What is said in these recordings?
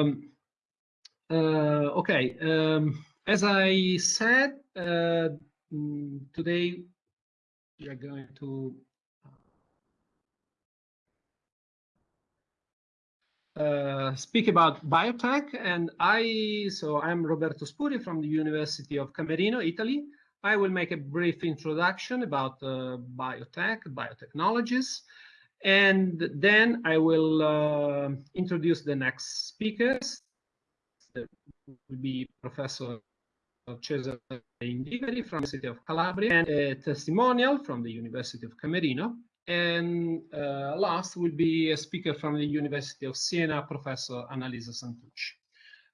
Um, uh, okay, um, as I said, uh, mm, today we are going to uh, speak about biotech and I, so I'm Roberto Spurio from the University of Camerino, Italy. I will make a brief introduction about uh, biotech, biotechnologies, and then I will uh, introduce the next speakers. That will be Professor Cesare Indiveri from the City of Calabria and a testimonial from the University of Camerino. And uh, last will be a speaker from the University of Siena, Professor Annalisa Santucci.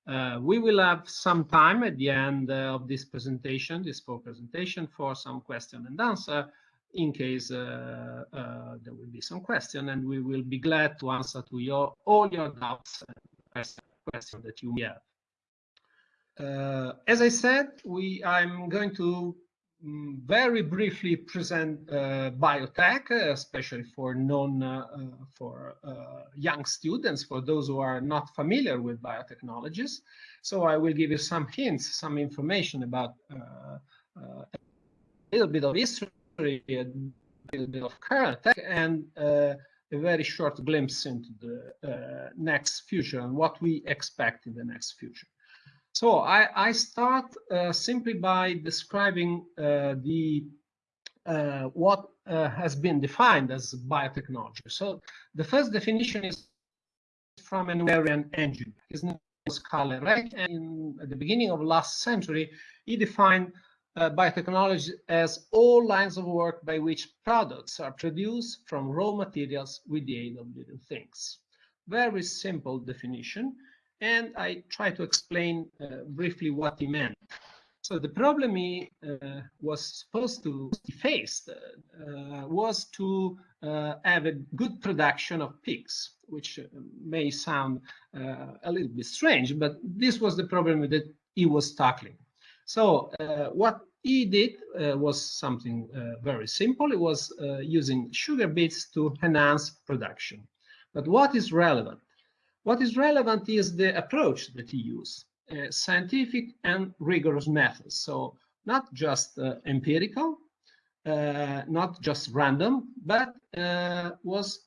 Uh, we will have some time at the end uh, of this presentation, this full presentation, for some question and answer in case uh, uh, there will be some question, and we will be glad to answer to your all your doubts and questions that you may have. Uh, as I said, we I'm going to um, very briefly present uh, biotech, especially for non uh, for uh, young students, for those who are not familiar with biotechnologies. So I will give you some hints, some information about uh, a little bit of history, little bit of current tech, and a very short glimpse into the next future and what we expect in the next future. So I, I start uh, simply by describing uh, the uh, what uh, has been defined as biotechnology. So the first definition is from an Hungarian engineer. His name is Karl Ereky, and at the beginning of last century, he defined uh, biotechnology as all lines of work by which products are produced from raw materials with the aid of living things. Very simple definition and I try to explain uh, briefly what he meant. So the problem he uh, was supposed to face uh, was to uh, have a good production of pigs, which uh, may sound a little bit strange, but this was the problem that he was tackling. So what he did was something very simple. It was using sugar beets to enhance production. But what is relevant? What is relevant is the approach that he used, uh, scientific and rigorous methods. So not just uh, empirical, uh, not just random, but uh, was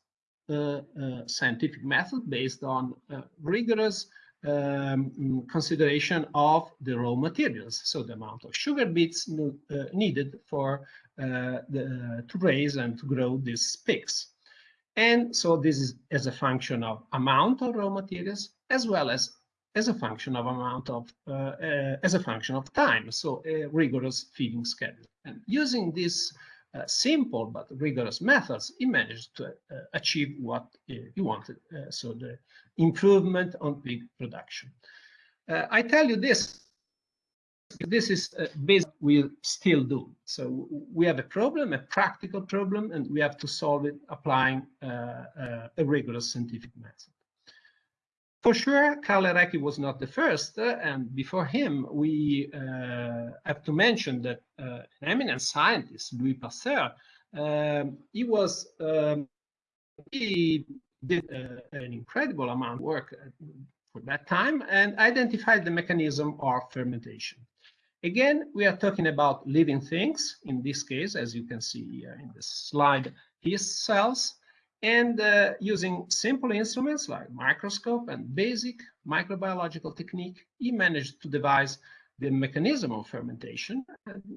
a scientific method based on uh, rigorous um, consideration of the raw materials. So the amount of sugar beets uh, needed for the, to raise and to grow these pigs. And so this is as a function of amount of raw materials as well as as a function of amount of uh, uh, as a function of time. So a rigorous feeding schedule. And using these uh, simple but rigorous methods, he managed to uh, achieve what he wanted. Uh, so the improvement on pig production. Uh, I tell you this this is uh, basically we still do. So we have a problem, a practical problem, and we have to solve it applying uh, uh, a rigorous scientific method. For sure, Karl Ereky was not the first, uh, and before him, we uh, have to mention that uh, an eminent scientist, Louis Pasteur, um, he was um, he did an incredible amount of work for that time and identified the mechanism of fermentation. Again, we are talking about living things, in this case, as you can see here in the slide, his cells, and uh, using simple instruments like microscope and basic microbiological technique, he managed to devise the mechanism of fermentation.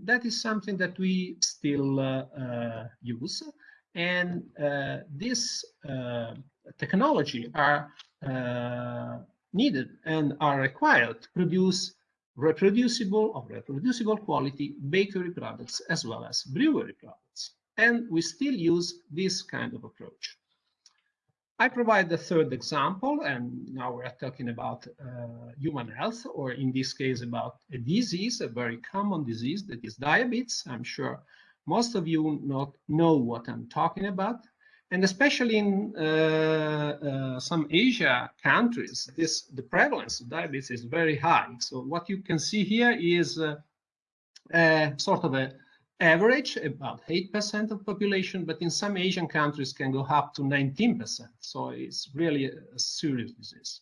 that is something that we still uh, uh, use. And uh, this uh, technology are uh, needed and are required to produce reproducible of reproducible quality bakery products as well as brewery products. And we still use this kind of approach. I provide the third example, and now we're talking about uh, human health, or in this case about a disease, a very common disease that is diabetes. I'm sure most of you not know what I'm talking about. And especially in uh, uh, some Asia countries, this the prevalence of diabetes is very high. So what you can see here is uh, sort of a average, about 8% of population, but in some Asian countries can go up to 19%. So it's really a serious disease.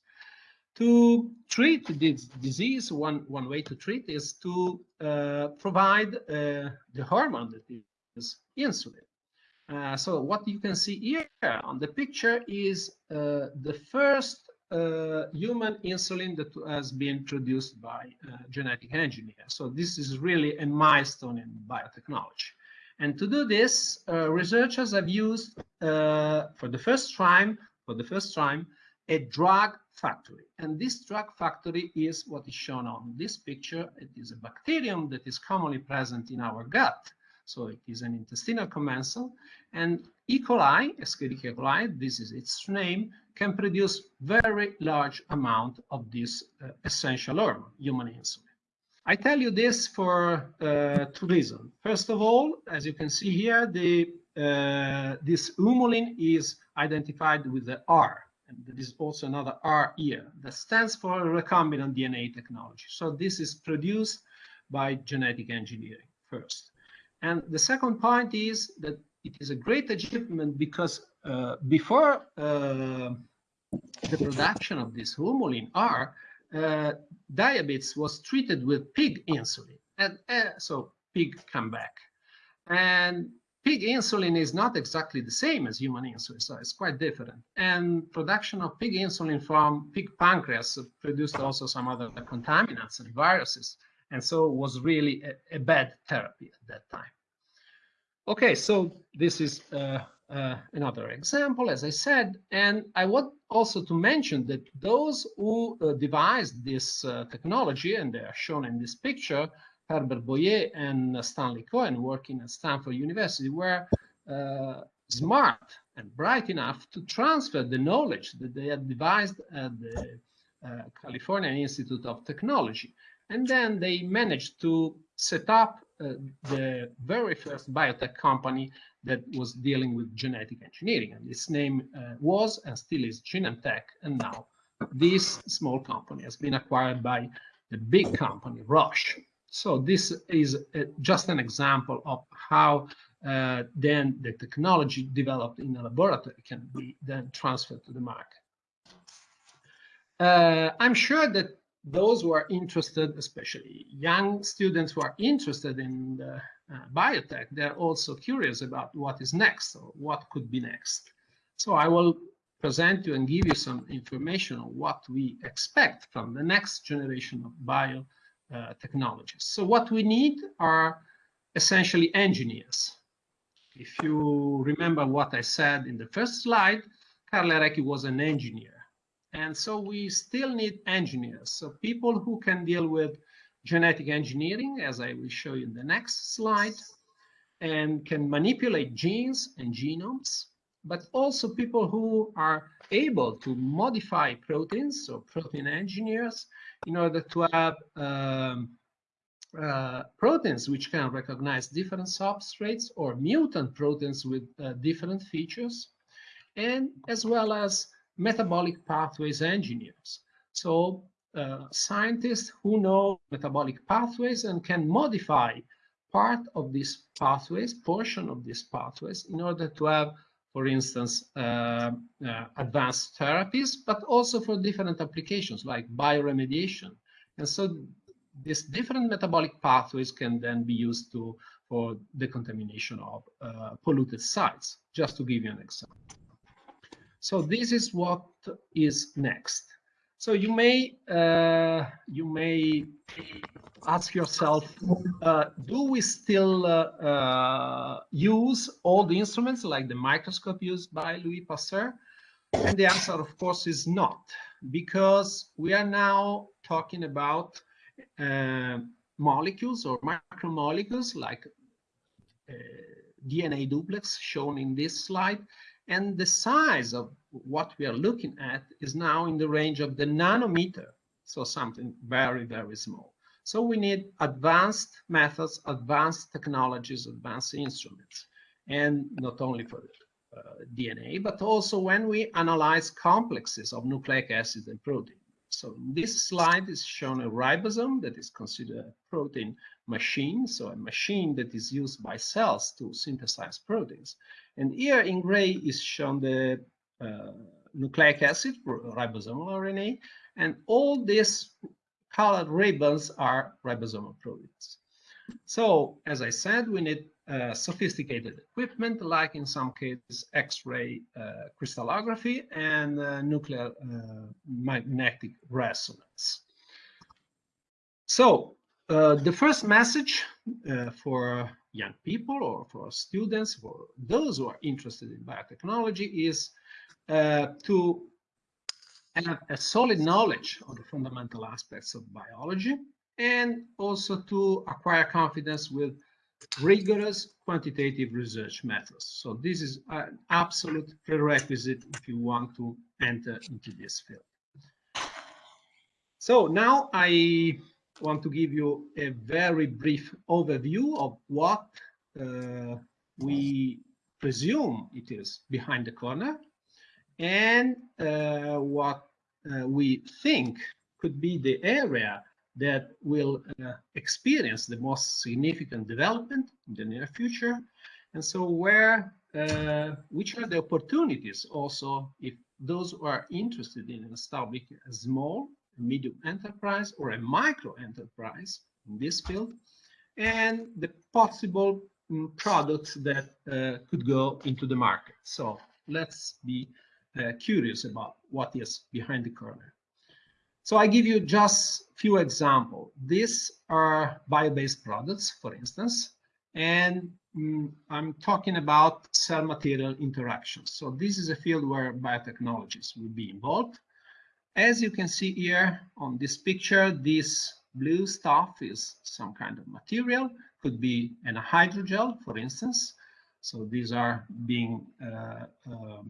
To treat this disease, one, one way to treat is to uh, provide uh, the hormone that is insulin. Uh, so what you can see here on the picture is uh, the first uh, human insulin that has been produced by uh, genetic engineer. So this is really a milestone in biotechnology. And to do this, uh, researchers have used uh, for the first time, for the first time, a drug factory. And this drug factory is what is shown on this picture. It is a bacterium that is commonly present in our gut. So it is an intestinal commensal. And E. coli, Escherichia coli, this is its name, can produce very large amount of this uh, essential hormone, human insulin. I tell you this for uh, two reasons. First of all, as you can see here, the uh, this humulin is identified with the R, and there is also another R here that stands for recombinant DNA technology. So this is produced by genetic engineering first. And the second point is that it is a great achievement because uh, before uh, the production of this humulin R, uh, diabetes was treated with pig insulin. And uh, so pig come back. And pig insulin is not exactly the same as human insulin, so it's quite different. And production of pig insulin from pig pancreas produced also some other contaminants and viruses. And so it was really a, a bad therapy at that time. Okay, so this is uh, uh, another example, as I said, and I want also to mention that those who uh, devised this uh, technology, and they are shown in this picture, Herbert Boyer and Stanley Cohen working at Stanford University, were uh, smart and bright enough to transfer the knowledge that they had devised at the uh, California Institute of Technology. And then they managed to set up uh, the very first biotech company that was dealing with genetic engineering. And its name uh, was and still is Genentech. And now this small company has been acquired by the big company, Roche. So this is uh, just an example of how uh, then the technology developed in a laboratory can be then transferred to the market. Uh, I'm sure that those who are interested, especially young students who are interested in the, uh, biotech, they're also curious about what is next or what could be next. So I will present you and give you some information on what we expect from the next generation of biotechnologies. Uh, so what we need are essentially engineers. If you remember what I said in the first slide, Carlo Ereky was an engineer and so we still need engineers, so people who can deal with genetic engineering, as I will show you in the next slide, and can manipulate genes and genomes, but also people who are able to modify proteins, so protein engineers, in order to have um, uh, proteins which can recognize different substrates or mutant proteins with uh, different features, and as well as metabolic pathways engineers. So uh, scientists who know metabolic pathways and can modify part of these pathways, portion of these pathways, in order to have, for instance, uh, uh, advanced therapies, but also for different applications like bioremediation. And so these different metabolic pathways can then be used to for decontamination of uh, polluted sites, just to give you an example. So this is what is next. So you may uh, you may ask yourself, uh, do we still uh, uh use old instruments like the microscope used by Louis Pasteur? And the answer, of course, is not, because we are now talking about uh, molecules or macromolecules like uh, DNA duplex shown in this slide and the size of what we are looking at is now in the range of the nanometer. So something very, very small. So we need advanced methods, advanced technologies, advanced instruments. And not only for uh, DNA, but also when we analyze complexes of nucleic acids and protein. So this slide is shown a ribosome that is considered a protein machine, so a machine that is used by cells to synthesize proteins. And here in gray is shown the uh, nucleic acid, ribosomal RNA, And all these colored ribbons are ribosomal proteins. So, as I said, we need uh, sophisticated equipment, like in some cases X-ray uh, crystallography and uh, nuclear uh, magnetic resonance. So, uh, the first message uh, for young people or for students, for those who are interested in biotechnology is to have a solid knowledge of the fundamental aspects of biology and also to acquire confidence with rigorous quantitative research methods. So this is an absolute prerequisite if you want to enter into this field. So now I want to give you a very brief overview of what uh, we presume it is behind the corner and uh, what uh, we think could be the area that will uh, experience the most significant development in the near future. And so where, uh, which are the opportunities also if those who are interested in establishing a small, medium enterprise or a micro enterprise in this field, and the possible um, products that uh, could go into the market. So let's be uh, curious about what is behind the corner. So I give you just few examples. These are bio-based products, for instance, and mm, I'm talking about cell material interactions. So this is a field where biotechnologies will be involved. As you can see here on this picture, this blue stuff is some kind of material, could be an hydrogel, for instance. So these are being uh, uh,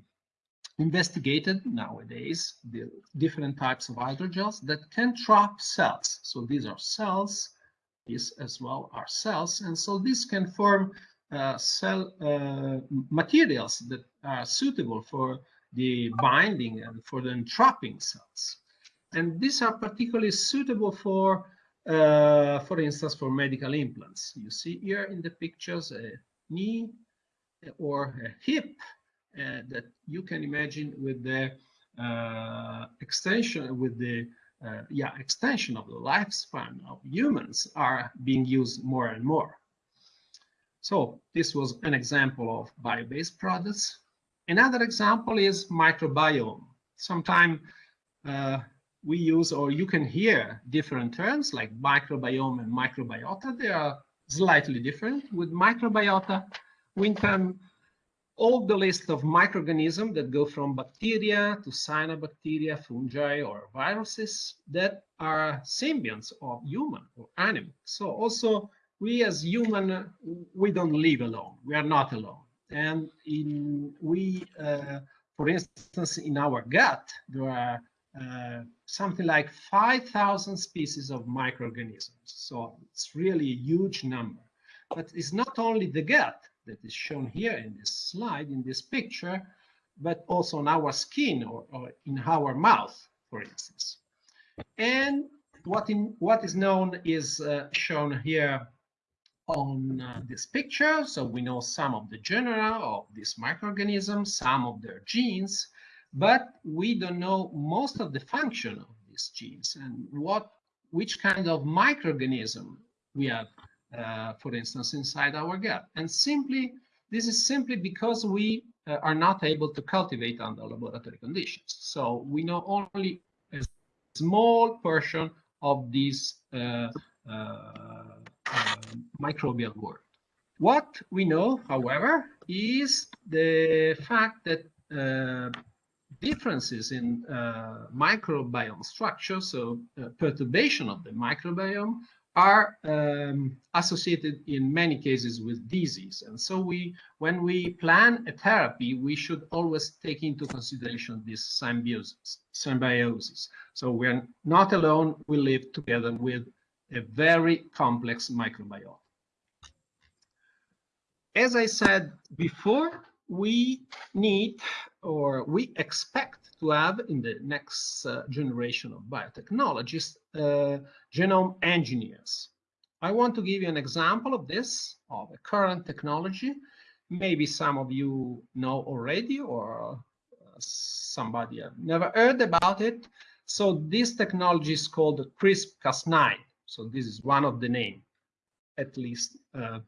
investigated nowadays the different types of hydrogels that can trap cells. So these are cells, these as well are cells, and so this can form uh, cell uh, materials that are suitable for the binding and for the entrapping cells. And these are particularly suitable for, uh, for instance, for medical implants. You see here in the pictures a knee or a hip uh, that you can imagine with the uh, extension, with the uh, yeah extension of the lifespan of humans are being used more and more. So this was an example of bio-based products. Another example is microbiome. Sometimes uh, we use, or you can hear different terms like microbiome and microbiota. They are slightly different. With microbiota, we can all the list of microorganisms that go from bacteria to cyanobacteria, fungi, or viruses that are symbionts of human or animal. So also we as human, we don't live alone. We are not alone. And in we, uh, for instance, in our gut, there are uh, something like 5,000 species of microorganisms. So it's really a huge number. But it's not only the gut, that is shown here in this slide, in this picture, but also on our skin or, or in our mouth, for instance. And what, in, what is known is uh, shown here on uh, this picture. So we know some of the genera of these microorganisms, some of their genes, but we don't know most of the function of these genes and what, which kind of microorganism we have uh, for instance, inside our gut. And simply, this is simply because we uh, are not able to cultivate under laboratory conditions. So we know only a small portion of this uh, uh, uh, microbial world. What we know, however, is the fact that uh, differences in uh, microbiome structure, so uh, perturbation of the microbiome, are um, associated in many cases with disease. And so we, when we plan a therapy, we should always take into consideration this symbiosis. symbiosis. So we're not alone, we live together with a very complex microbiome. As I said before, we need or we expect to have in the next uh, generation of biotechnologists uh, genome engineers. I want to give you an example of this, of a current technology. Maybe some of you know already or uh, somebody have never heard about it. So this technology is called CRISPR-Cas9. So this is one of the name, at least, uh,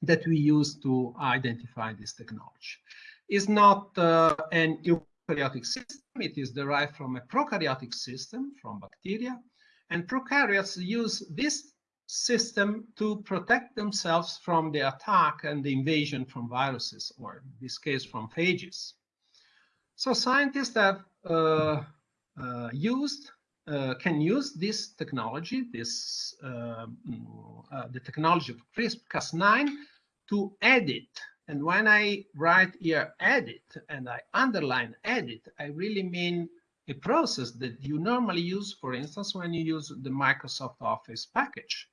that we use to identify this technology. It's not uh, an eukaryotic system. It is derived from a prokaryotic system, from bacteria. And prokaryotes use this system to protect themselves from the attack and the invasion from viruses, or in this case, from phages. So scientists have uh, uh, used uh, can use this technology, this mm, uh, the technology of CRISPR-Cas9 to edit. And when I write here edit and I underline edit, I really mean a process that you normally use, for instance, when you use the Microsoft Office package,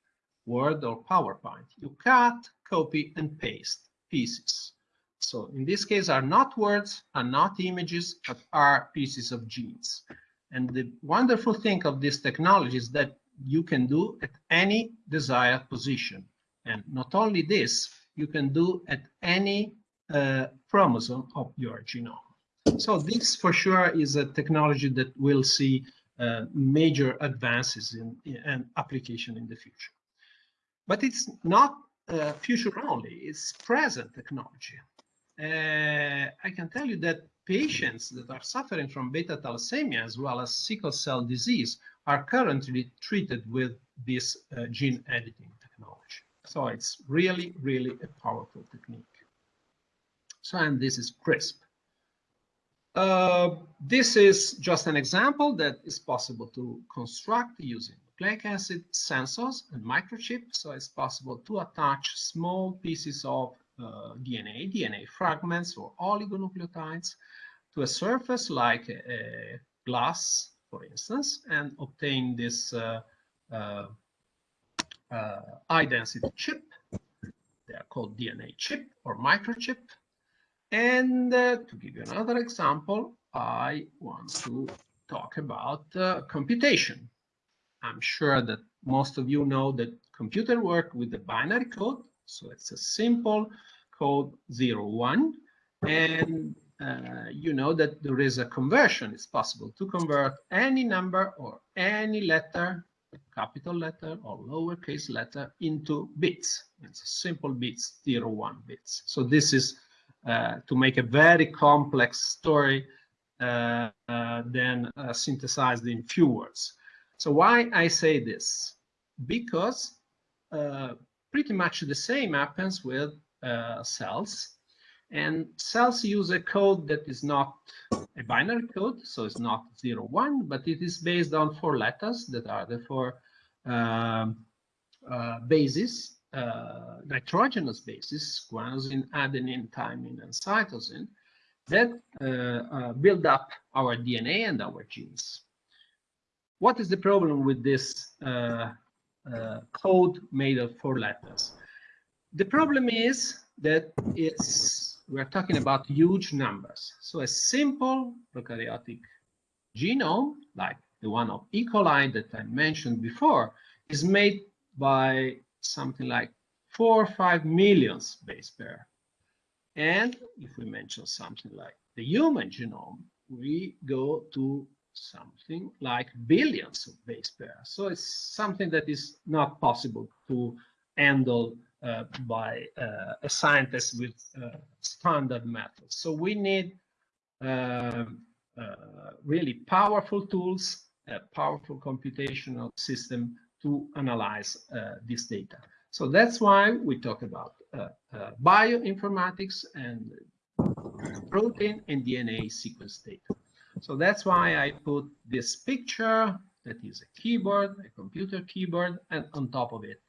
Word or PowerPoint. You cut, copy, and paste pieces. So in this case are not words, are not images, but are pieces of genes. And the wonderful thing of this technology is that you can do at any desired position. And not only this, you can do at any uh, chromosome of your genome. So this for sure is a technology that will see uh, major advances in, in, application in the future. But it's not uh, future only, it's present technology. Uh, I can tell you that patients that are suffering from beta thalassemia as well as sickle cell disease are currently treated with this uh, gene editing technology. So it's really, really a powerful technique. So, and this is CRISP. Uh, this is just an example that is possible to construct using nucleic acid sensors and microchips. So it's possible to attach small pieces of DNA, DNA fragments or oligonucleotides to a surface like a, glass, for instance, and obtain this uh, uh, uh, high density chip. They are called DNA chip or microchip. And uh, to give you another example, I want to talk about uh, computation. I'm sure that most of you know that computer work with the binary code. So it's a simple code 0, 1. And uh, you know that there is a conversion. It's possible to convert any number or any letter, capital letter or lowercase letter, into bits. It's a simple bits, 0, 1 bits. So this is uh, to make a very complex story uh, uh then uh, synthesized in few words. So why I say this? Because uh, pretty much the same happens with cells and cells use a code that is not a binary code, so it's not 0, 1, but it is based on four letters that are the four uh, uh, bases, uh, nitrogenous bases, guanosine, adenine, thymine, and cytosine, that uh, uh, build up our DNA and our genes. What is the problem with this uh, Uh, code made of four letters? The problem is that it's we're talking about huge numbers. So a simple prokaryotic genome, like the one of E. coli that I mentioned before, is made by something like four or five millions base pair. And if we mention something like the human genome, we go to something like billions of base pairs. So it's something that is not possible to handle uh, by uh, a scientist with uh, standard methods. So we need um, really powerful tools, a powerful computational system to analyze this data. So that's why we talk about bioinformatics and protein and DNA sequence data. So that's why I put this picture that is a keyboard, a computer keyboard, and on top of it,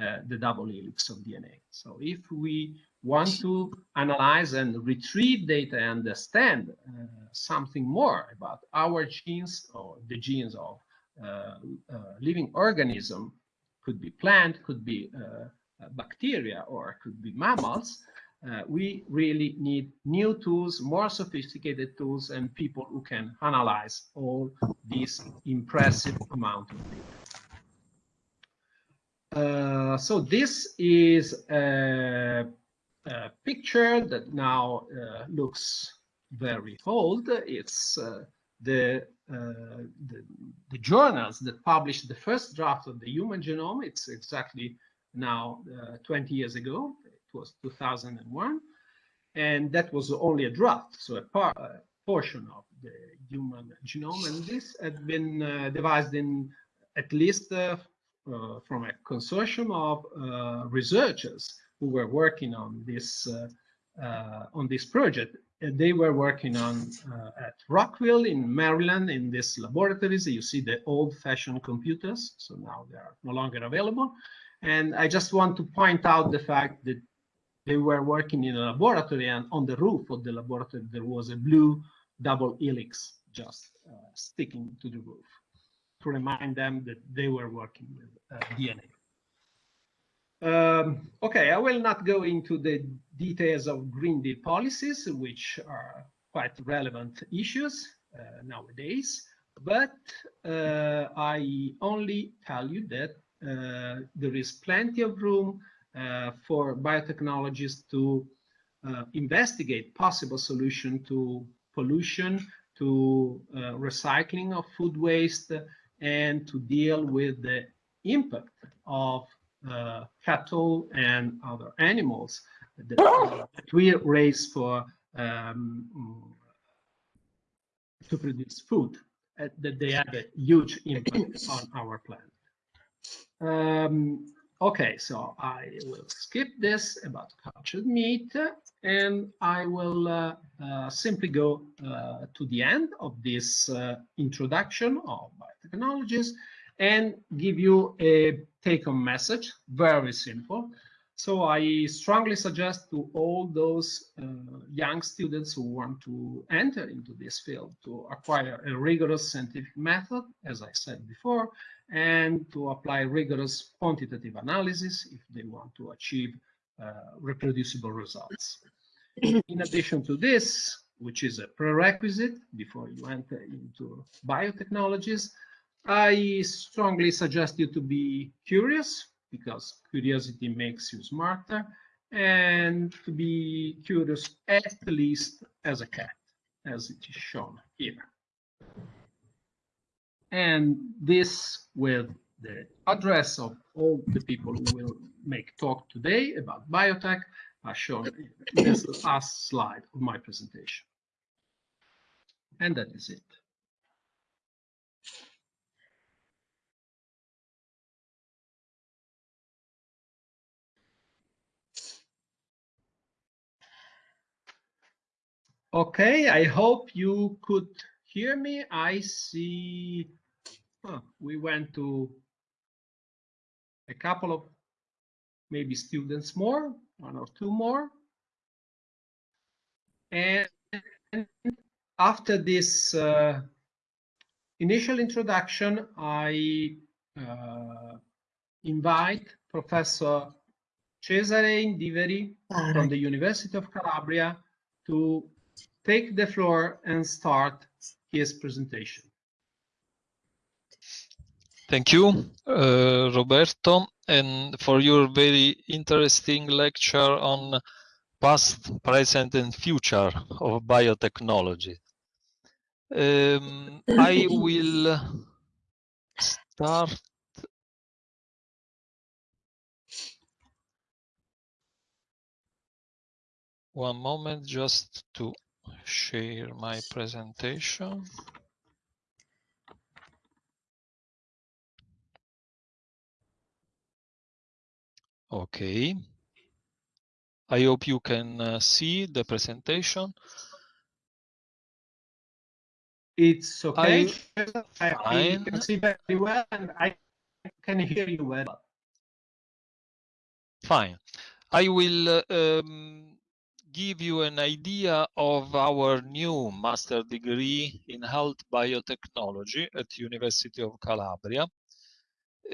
uh, the double helix of DNA. So if we want to analyze and retrieve data and understand uh, something more about our genes or the genes of uh, uh living organism, could be plant, could be uh, bacteria, or could be mammals, uh, we really need new tools, more sophisticated tools, and people who can analyze all this impressive amount of data. Uh, so this is a, a picture that now uh, looks very old. It's uh, the the, the, journals that published the first draft of the human genome. It's exactly now uh, 20 years ago. Was 2001. And that was only a draft, so a, par a portion of the human genome. And this had been uh, devised in at least uh, uh from a consortium of uh, researchers who were working on this uh, on this project they were working on uh, at Rockville in Maryland in these laboratories. You see the old-fashioned computers, so now they are no longer available. And I just want to point out the fact that they were working in a laboratory and on the roof of the laboratory there was a blue double helix just uh, sticking to the roof to remind them that they were working with uh, DNA. Um, okay, I will not go into the details of Green Deal policies, which are quite relevant issues uh, nowadays, but uh, I only tell you that uh, there is plenty of room for biotechnologists to uh, investigate possible solution to pollution, to uh, recycling of food waste, and to deal with the impact of uh, cattle and other animals that, uh, that we raise for um, to produce food uh, that they have a huge impact on our planet. Um, okay, so I will skip this about cultured meat and I will uh, uh, simply go uh, to the end of this introduction of biotechnologies and give you a take-home message, very simple. So I strongly suggest to all those uh, young students who want to enter into this field to acquire a rigorous scientific method, as I said before, and to apply rigorous quantitative analysis if they want to achieve uh, reproducible results. In addition to this, which is a prerequisite before you enter into biotechnologies, I strongly suggest you to be curious because curiosity makes you smarter and to be curious at least as a cat, as it is shown here. And this with the address of all the people who will make talk today about biotech are shown in this last slide of my presentation. And that is it. Okay, I hope you could hear me. I see huh, we went to a couple of maybe students more, one or two more. And after this uh, initial introduction, I uh, invite Professor Cesare Indiveri from the University of Calabria to take the floor and start his presentation. Thank you, uh, Roberto, and for your very interesting lecture on past, present, and future of biotechnology. Um, I will start one moment just to share my presentation. Okay. I hope you can uh, see the presentation. It's okay. I, I can see very well and I can hear you well. Fine. I will uh, um, give you an idea of our new master degree in health biotechnology at University of Calabria.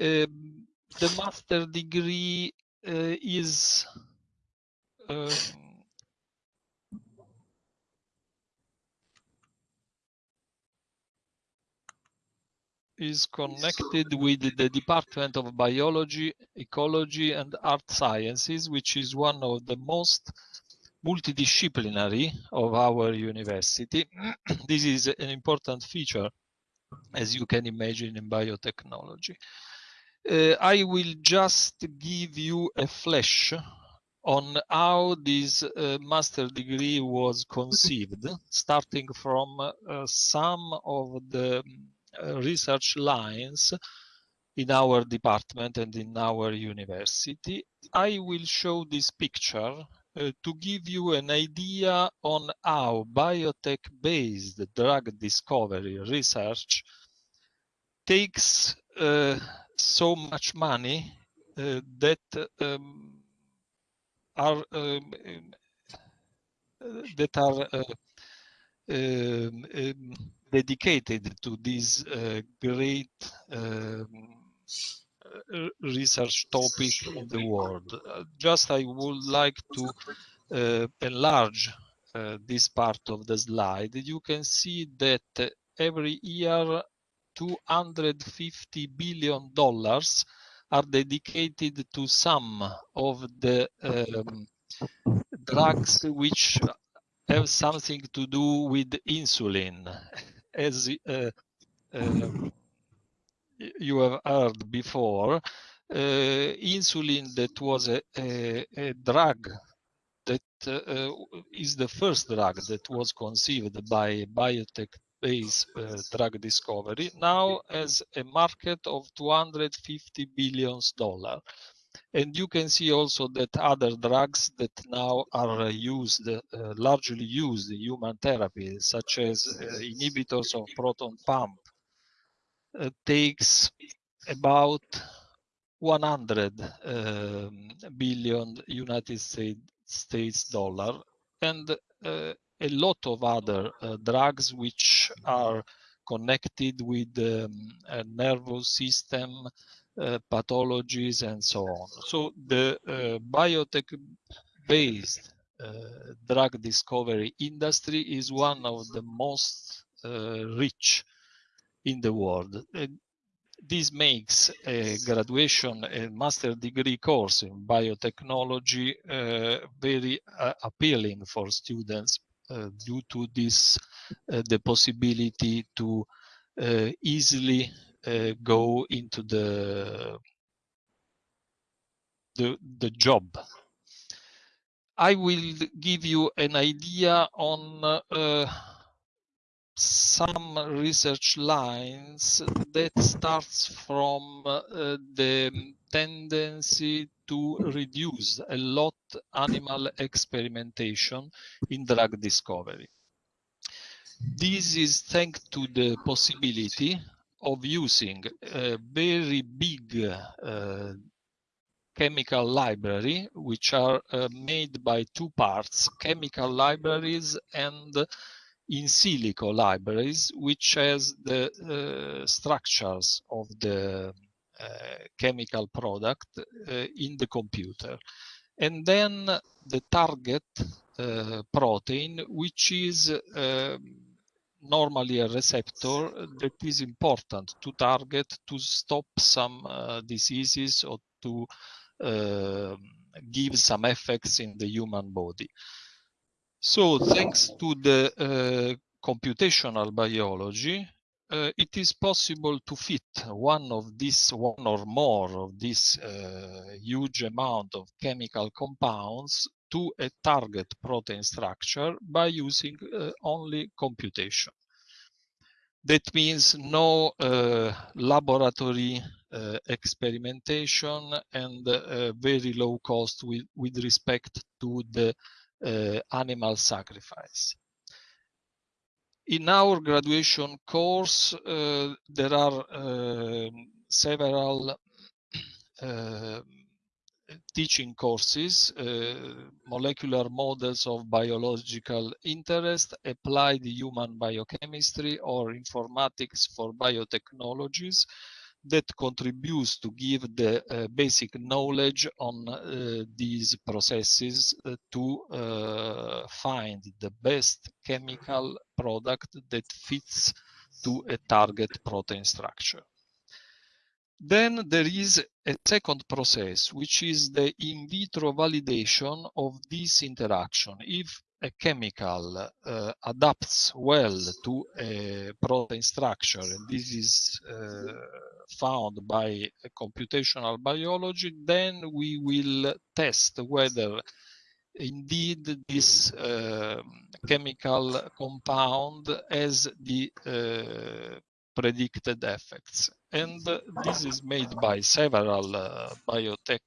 Um, the master degree is um, is connected with the Department of Biology, Ecology and Earth Sciences, which is one of the most multidisciplinary of our university. this is an important feature as you can imagine in biotechnology. Uh, I will just give you a flash on how this uh, master degree was conceived, starting from uh, some of the uh, research lines in our department and in our university. I will show this picture uh, to give you an idea on how biotech-based drug discovery research takes uh, so much money uh, that um, are um, that are uh, um, um, dedicated to this uh, great um, uh, research topic in the world. Uh, just I would like to uh, enlarge uh, this part of the slide. You can see that every year 250 billion dollars are dedicated to some of the um, drugs which have something to do with insulin. As uh, uh, you have heard before, uh, insulin that was a, a, a drug that uh, is the first drug that was conceived by biotech based uh, drug discovery. Now has a market of 250 billions dollar and you can see also that other drugs that now are used uh, largely used in human therapy such as uh, inhibitors of proton pump uh, takes about 100 um, billion united states states dollar. And uh, a lot of other uh, drugs which are connected with um, a nervous system uh, pathologies and so on. So the uh, biotech-based uh, drug discovery industry is one of the most uh, rich in the world this makes a graduation a master degree course in biotechnology uh, very appealing for students due to this uh, the possibility to uh, easily uh, go into the the the job. I will give you an idea on some research lines that starts from uh, the tendency to reduce a lot animal experimentation in drug discovery. This is thanks to the possibility of using a very big uh, chemical library, which are uh, made by two parts, chemical libraries and in silico libraries, which has the uh, structures of the chemical product uh, in the computer. And then the target uh, protein, which is um, normally a receptor that is important to target to stop some uh, diseases or to uh, give some effects in the human body. So thanks to the uh, computational biology, uh, it is possible to fit one of these, one or more of this uh, huge amount of chemical compounds to a target protein structure by using uh, only computation. That means no uh, laboratory uh, experimentation and very low cost with, with respect to the uh, animal sacrifice. In our graduation course, uh, there are um, several uh, teaching courses, uh, molecular models of biological interest, applied human biochemistry or informatics for biotechnologies, that contributes to give the uh, basic knowledge on uh, these processes uh, to uh, find the best chemical product that fits to a target protein structure. Then there is a second process, which is the in vitro validation of this interaction. If a chemical uh, adapts well to a protein structure, and this is uh, found by computational biology, then we will test whether indeed this uh, chemical compound has the uh, predicted effects. And this is made by several uh, biotech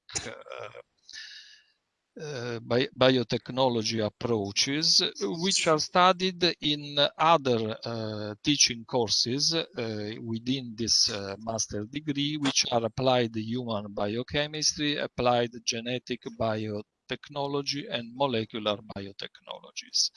uh, bi biotechnology approaches, which are studied in other uh, teaching courses uh, within this master degree, which are applied human biochemistry, applied genetic biotechnology, and molecular biotechnologies.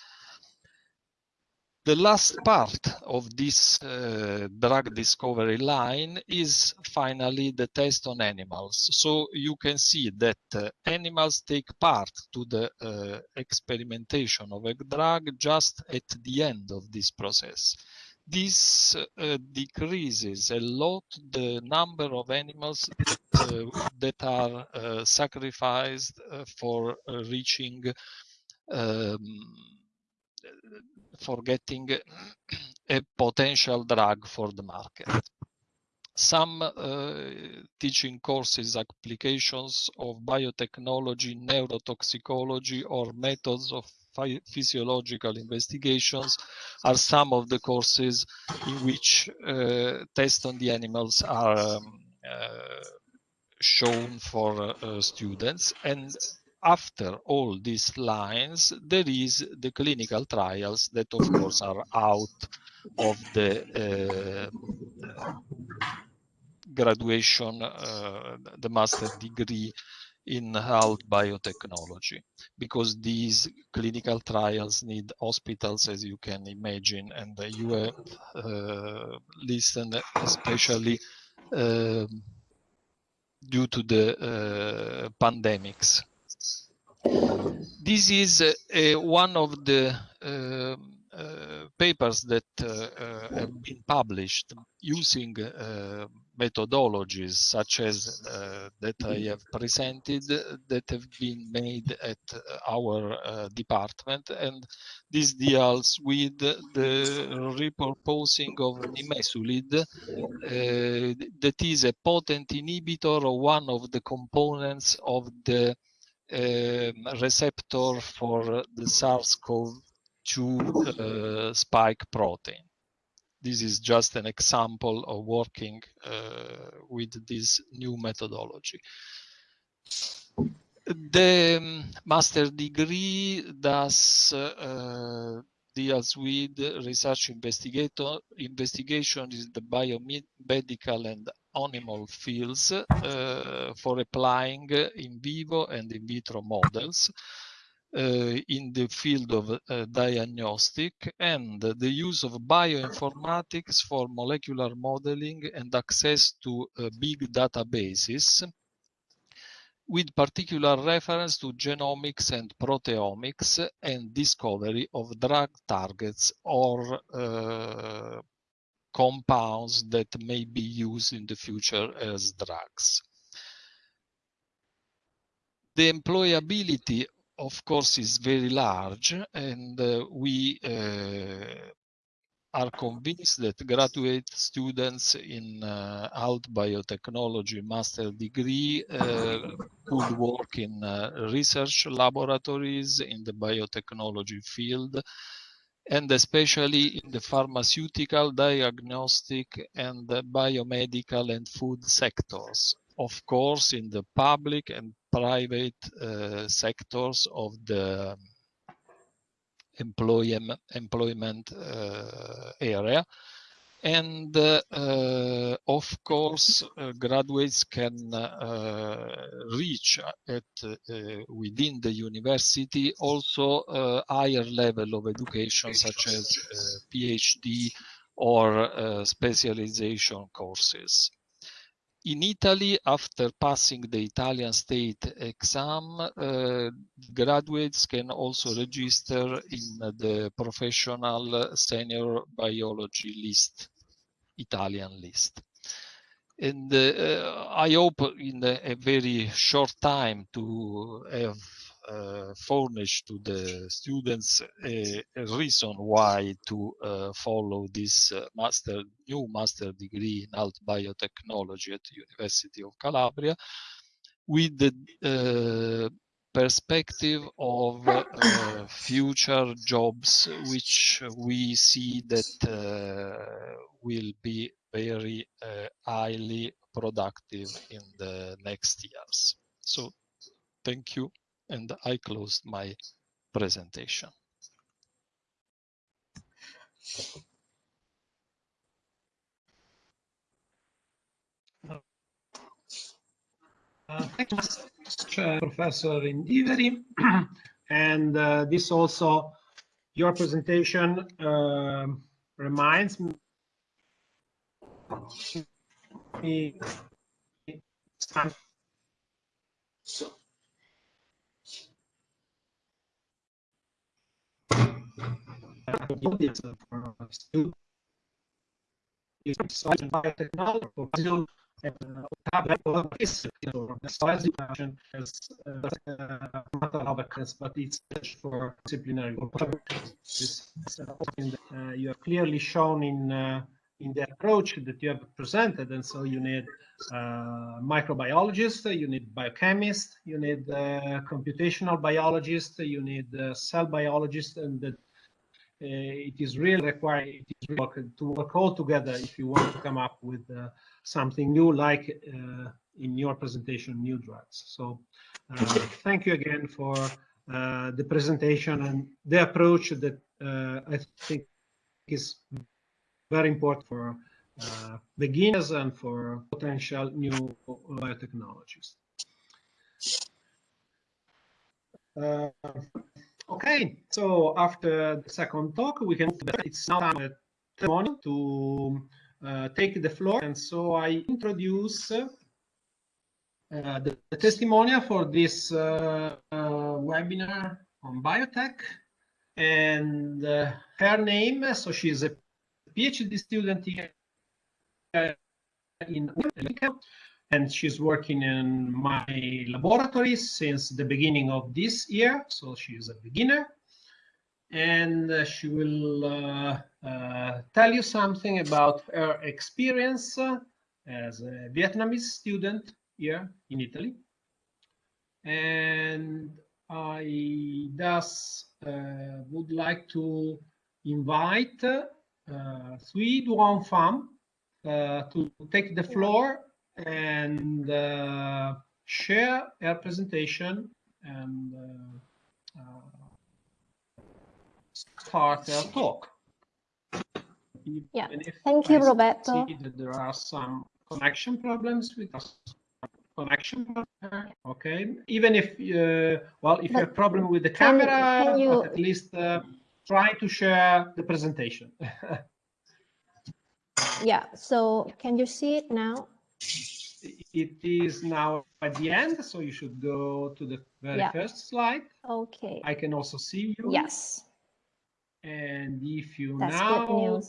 The last part of this uh, drug discovery line is finally the test on animals. So you can see that uh, animals take part to the uh, experimentation of a drug just at the end of this process. This uh, decreases a lot the number of animals uh, that are uh, sacrificed for reaching um, for getting a potential drug for the market. Some uh, teaching courses applications of biotechnology, neurotoxicology, or methods of physiological investigations are some of the courses in which uh, tests on the animals are um, uh, shown for uh, students and after all these lines, there is the clinical trials that, of course, are out of the uh, graduation, uh, the master degree in health biotechnology, because these clinical trials need hospitals, as you can imagine, and you have uh, listened especially uh, due to the uh, pandemics this is uh, one of the uh, uh, papers that have been published using methodologies such as uh, that I have presented that have been made at our uh, department. And this deals with the repurposing of nimesulide uh, that is a potent inhibitor of one of the components of the um, receptor for the SARS-CoV-2 uh, spike protein. This is just an example of working uh, with this new methodology. The um, master degree does uh, deals with research investigator investigation is the biomedical and animal fields uh, for applying in vivo and in vitro models uh, in the field of uh, diagnostic and the use of bioinformatics for molecular modeling and access to big databases with particular reference to genomics and proteomics and discovery of drug targets or compounds that may be used in the future as drugs. The employability, of course, is very large, and uh, we uh, are convinced that graduate students in uh, health biotechnology master degree uh, could work in uh, research laboratories in the biotechnology field and especially in the pharmaceutical, diagnostic, and biomedical and food sectors. Of course, in the public and private uh, sectors of the employment, employment uh, area, and uh, of course uh, graduates can uh, reach at within the university also higher level of education such as phd or specialization courses in Italy, after passing the Italian state exam, uh, graduates can also register in the professional senior biology list, Italian list. And uh, I hope in a, very short time to have furnish to the students a, a reason why to uh, follow this uh, master new master degree in health biotechnology at the University of Calabria with the uh, perspective of uh, future jobs which we see that uh, will be very uh, highly productive in the next years. So thank you and I closed my presentation. Uh, thank you, uh, Professor Indiveri. and uh, this also, your presentation uh, reminds me so, biotechnology as a matter of occurrence, but it's for disciplinary uh, you have clearly shown in uh, in the approach that you have presented, and so you need uh, microbiologist, you need biochemists, you need uh, computational biologists, you need uh, cell biologists, and uh, it is really required it is really work, to work all together if you want to come up with something new like uh, in your presentation, new drugs. So uh, thank you again for uh, the presentation and the approach that I think is very important for uh, beginners and for potential new biotechnologies. Uh, okay, so after the second talk, we can. It's now time to uh, take the floor. And so I introduce uh, the, the, testimonial for this uh, webinar on biotech. And her name, so she's a PhD student here in and she's working in my laboratory since the beginning of this year. So she's a beginner and uh, she will uh, uh, tell you something about her experience as a Vietnamese student here in Italy. And I thus would like to invite uh, Thuy Duong Pham uh, to take the floor and uh, share her presentation and start our talk. yeah, thank you, Roberto. there are some connection problems with us. Connection, okay. Even if, uh, well, if but you have a problem with the camera, can you... at least uh, try to share the presentation. yeah, so can you see it now? It is now at the end, so you should go to the very yeah. first slide. Okay. I can also see you. Yes. And if you That's now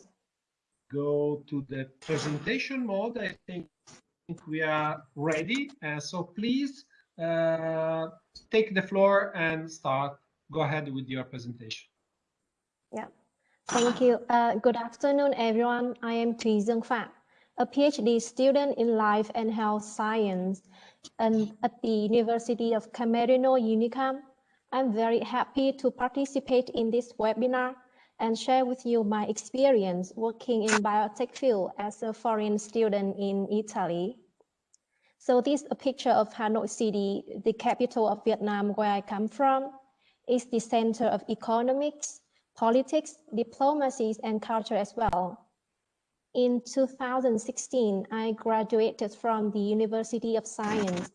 go to the presentation mode, I think we are ready. Uh, so please uh, take the floor and start. Go ahead with your presentation. Yeah, thank you. Uh, good afternoon, everyone. I am Thuy Dương Phạm, a PhD student in life and health science and at the University of Camerino Unicam. I'm very happy to participate in this webinar and share with you my experience working in biotech field as a foreign student in Italy. So this is a picture of Hanoi City, the capital of Vietnam where I come from. It's the center of economics, politics, diplomacy, and culture as well. In 2016, I graduated from the University of Science,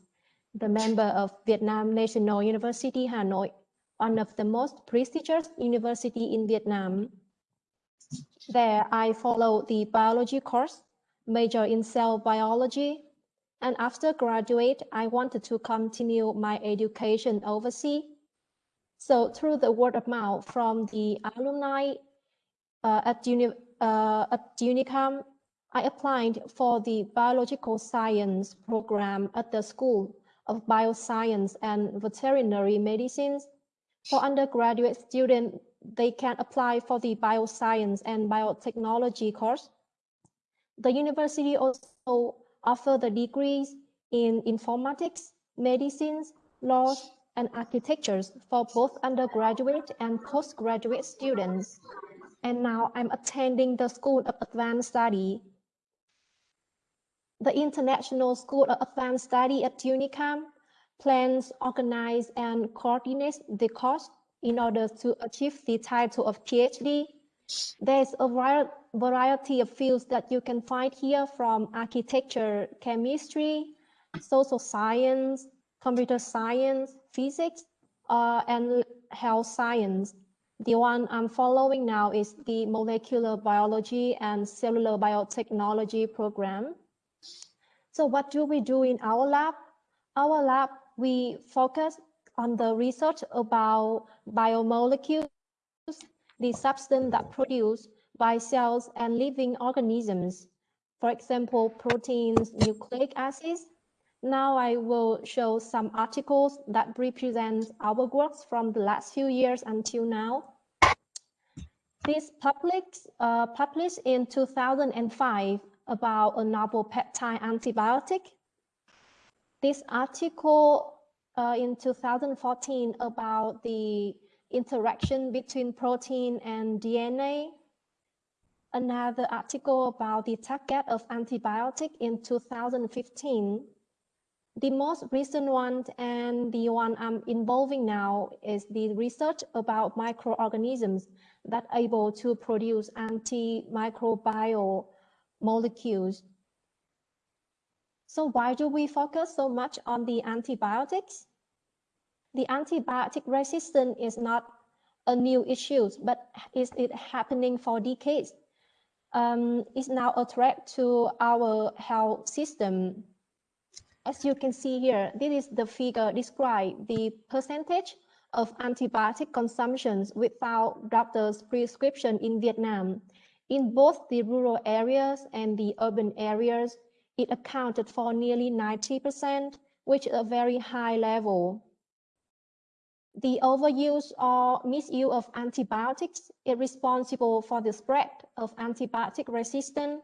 the member of Vietnam National University Hanoi one of the most prestigious university in Vietnam. There, I followed the biology course, major in cell biology, and after graduate, I wanted to continue my education overseas. So through the word of mouth from the alumni uh, at, uni uh, at Unicam, I applied for the biological science program at the school of Bioscience and Veterinary Medicines. For undergraduate students, they can apply for the Bioscience and Biotechnology course. The university also offers the degrees in informatics, medicines, laws, and architectures for both undergraduate and postgraduate students. And now I'm attending the School of Advanced Study. The International School of Advanced Study at UNICAM plans, organize, and coordinate the course in order to achieve the title of PhD. There's a variety of fields that you can find here from architecture, chemistry, social science, computer science, physics, uh, and health science. The one I'm following now is the molecular biology and cellular biotechnology program. So what do we do in our lab? Our lab, we focus on the research about biomolecules, the substance that produced by cells and living organisms. For example, proteins, nucleic acids. Now I will show some articles that represent our works from the last few years until now. This published, uh, published in 2005 about a novel peptide antibiotic. This article uh, in 2014 about the interaction between protein and DNA. Another article about the target of antibiotic in 2015. The most recent one and the one I'm involving now is the research about microorganisms that are able to produce antimicrobial molecules. So why do we focus so much on the antibiotics? The antibiotic resistance is not a new issue, but is it happening for decades? Um, it's now a threat to our health system. As you can see here, this is the figure describe the percentage of antibiotic consumptions without doctor's prescription in Vietnam. In both the rural areas and the urban areas, it accounted for nearly 90%, which is a very high level. The overuse or misuse of antibiotics is responsible for the spread of antibiotic resistance.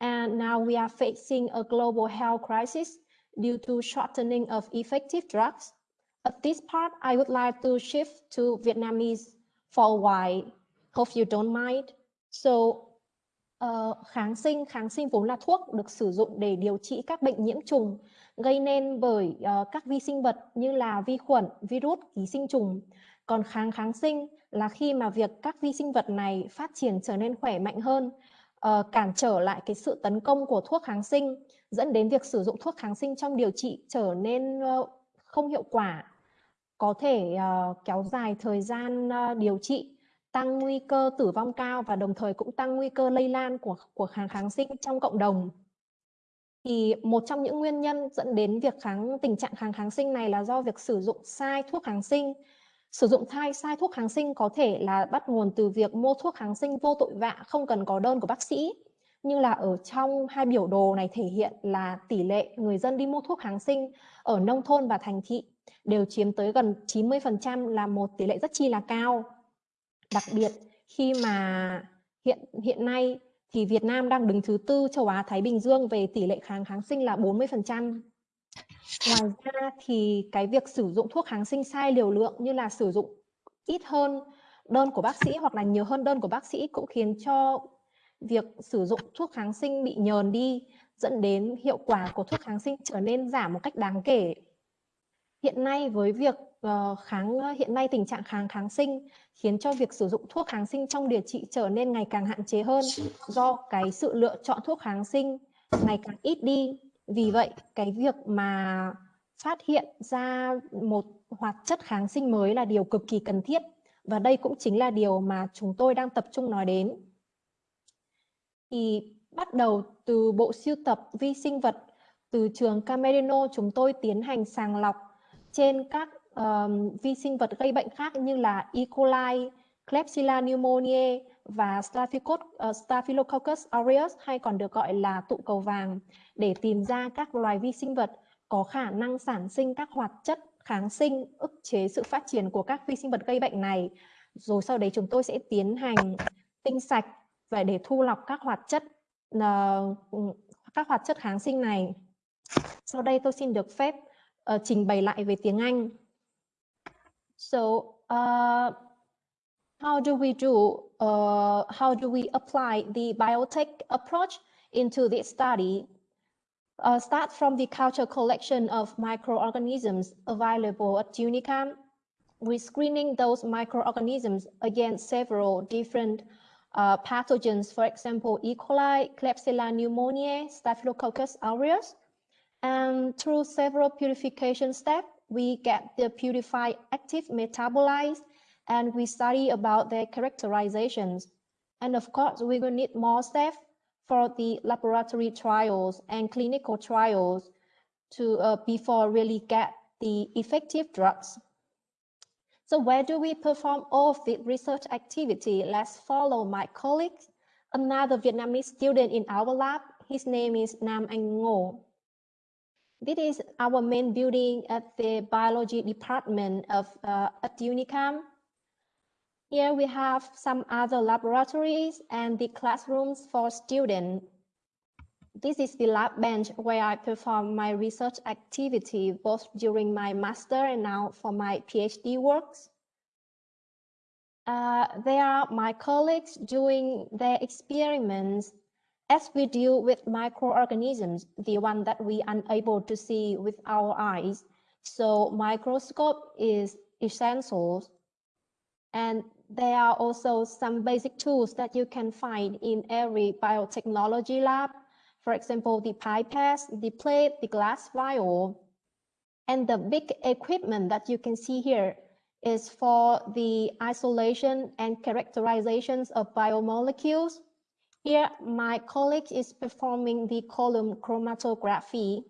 And now we are facing a global health crisis due to shortening of effective drugs. At this part, I would like to shift to Vietnamese for a while. Hope you don't mind. So, uh, kháng sinh, kháng sinh vốn là thuốc được sử dụng để điều trị các bệnh nhiễm trùng gây nên bởi uh, các vi sinh vật như là vi khuẩn, virus, ký sinh trùng. Còn kháng kháng sinh là khi mà việc các vi sinh vật này phát triển trở nên khỏe mạnh hơn, uh, cản trở lại cái sự tấn công của thuốc kháng sinh, dẫn đến việc sử dụng thuốc kháng sinh trong điều trị trở nên uh, không hiệu quả, có thể uh, kéo dài thời gian uh, điều trị tăng nguy cơ tử vong cao và đồng thời cũng tăng nguy cơ lây lan của của kháng kháng sinh trong cộng đồng. Thì một trong những nguyên nhân dẫn đến việc kháng tình trạng kháng kháng sinh này là do việc sử dụng sai thuốc kháng sinh. Sử dụng sai sai thuốc kháng sinh có thể là bắt nguồn từ việc mua thuốc kháng sinh vô tội vạ, không cần có đơn của bác sĩ. Như là ở trong hai biểu đồ này thể hiện là tỷ lệ người dân đi mua thuốc kháng sinh ở nông thôn và thành thị đều chiếm tới gần 90% là một tỷ lệ rất chi là cao. Đặc biệt, khi mà hiện hiện nay thì Việt Nam đang đứng thứ tư châu Á Thái Bình Dương về tỷ lệ kháng kháng sinh là 40%. Ngoài ra thì cái việc sử dụng thuốc kháng sinh sai liều lượng như là sử dụng ít hơn đơn của bác sĩ hoặc là nhiều hơn đơn của bác sĩ cũng khiến cho việc sử dụng thuốc kháng sinh bị nhờn đi dẫn đến hiệu quả của thuốc kháng sinh trở nên giảm một cách đáng kể. Hiện nay với việc uh, kháng hiện nay tình trạng kháng kháng sinh khiến cho việc sử dụng thuốc kháng sinh trong điều trị trở nên ngày càng hạn chế hơn do cái sự lựa chọn thuốc kháng sinh ngày càng ít đi. Vì vậy, cái việc mà phát hiện ra một hoạt chất kháng sinh mới là điều cực kỳ cần thiết và đây cũng chính là điều mà chúng tôi đang tập trung nói đến. Thì bắt đầu từ bộ siêu tập vi sinh vật từ trường Camerino chúng tôi tiến hành sàng lọc trên các um, vi sinh vật gây bệnh khác như là E. coli, Klebsiella pneumoniae và ờ, Staphylococcus aureus hay còn được gọi là tụ cầu vàng để tìm ra các loài vi sinh vật có khả năng sản sinh các hoạt chất kháng sinh ức chế sự phát triển của các vi sinh vật gây bệnh này. Rồi sau đấy chúng tôi sẽ tiến hành tinh sạch và để thu lọc các hoạt chất uh, các hoạt chất kháng sinh này. Sau đây tôi xin được phép uh, trình bày lại về tiếng Anh. So, uh, how do we do, uh, how do we apply the biotech approach into this study? Uh, start from the culture collection of microorganisms available at UNICAM. We're screening those microorganisms against several different uh, pathogens, for example, E. coli, Klebsiella pneumoniae, Staphylococcus aureus. And through several purification steps, we get the purified active metabolites and we study about their characterizations. And of course, we will need more staff for the laboratory trials and clinical trials to uh, before really get the effective drugs. So where do we perform all of the research activity? Let's follow my colleague, another Vietnamese student in our lab. His name is Nam Anh Ngo. This is our main building at the biology department of uh, at UNICAM. Here we have some other laboratories and the classrooms for students. This is the lab bench where I perform my research activity both during my master and now for my PhD works. Uh, there are my colleagues doing their experiments as we deal with microorganisms, the one that we are unable to see with our eyes. So microscope is essential. And there are also some basic tools that you can find in every biotechnology lab. For example, the pipette, the plate, the glass vial. And the big equipment that you can see here is for the isolation and characterizations of biomolecules. Here, my colleague is performing the column chromatography.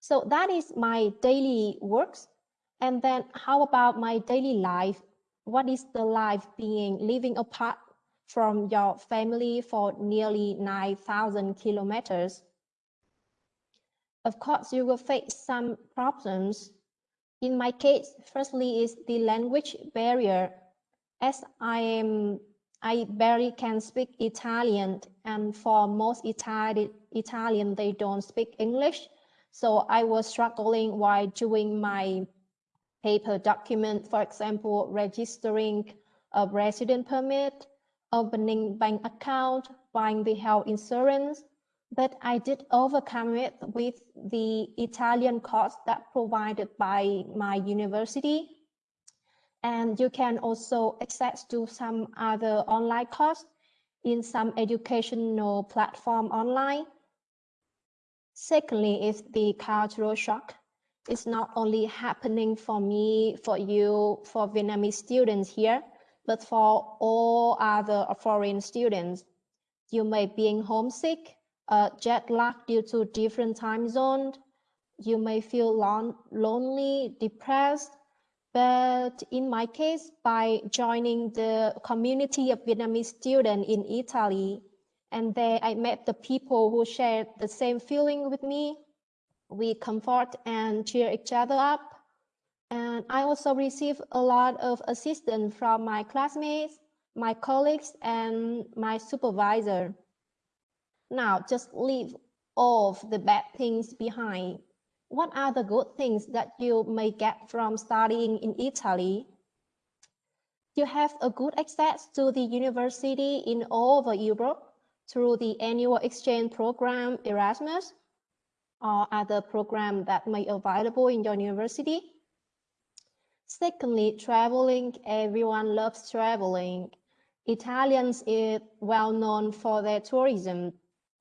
So that is my daily works. And then how about my daily life? What is the life being living apart from your family for nearly 9,000 kilometers? Of course, you will face some problems. In my case, firstly is the language barrier. As I am, I barely can speak Italian, and for most Itali Italian, they don't speak English. So I was struggling while doing my paper document, for example, registering a resident permit, opening bank account, buying the health insurance, but I did overcome it with the Italian course that provided by my university. And you can also access to some other online course in some educational platform online. Secondly is the cultural shock. It's not only happening for me, for you, for Vietnamese students here, but for all other foreign students. You may be homesick, uh, jet lag due to different time zones. You may feel lon lonely, depressed. But in my case, by joining the community of Vietnamese students in Italy, and there I met the people who shared the same feeling with me. We comfort and cheer each other up and I also receive a lot of assistance from my classmates, my colleagues, and my supervisor. Now, just leave all of the bad things behind. What are the good things that you may get from studying in Italy? You have a good access to the university in all over Europe through the annual exchange program Erasmus or other programs that may be available in your university. Secondly, traveling, everyone loves traveling. Italians is well known for their tourism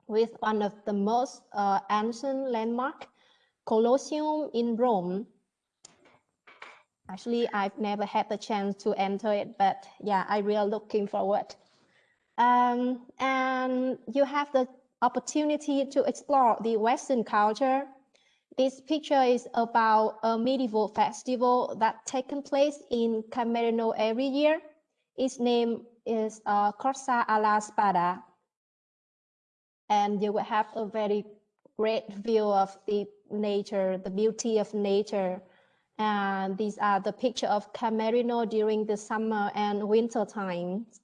with one of the most uh, ancient landmark, Colosseum in Rome. Actually, I've never had the chance to enter it, but yeah, I really looking forward. Um, and you have the opportunity to explore the Western culture this picture is about a medieval festival that taken place in Camerino every year. Its name is uh, Corsa alla Spada. And you will have a very great view of the nature, the beauty of nature. And these are the picture of Camerino during the summer and winter times.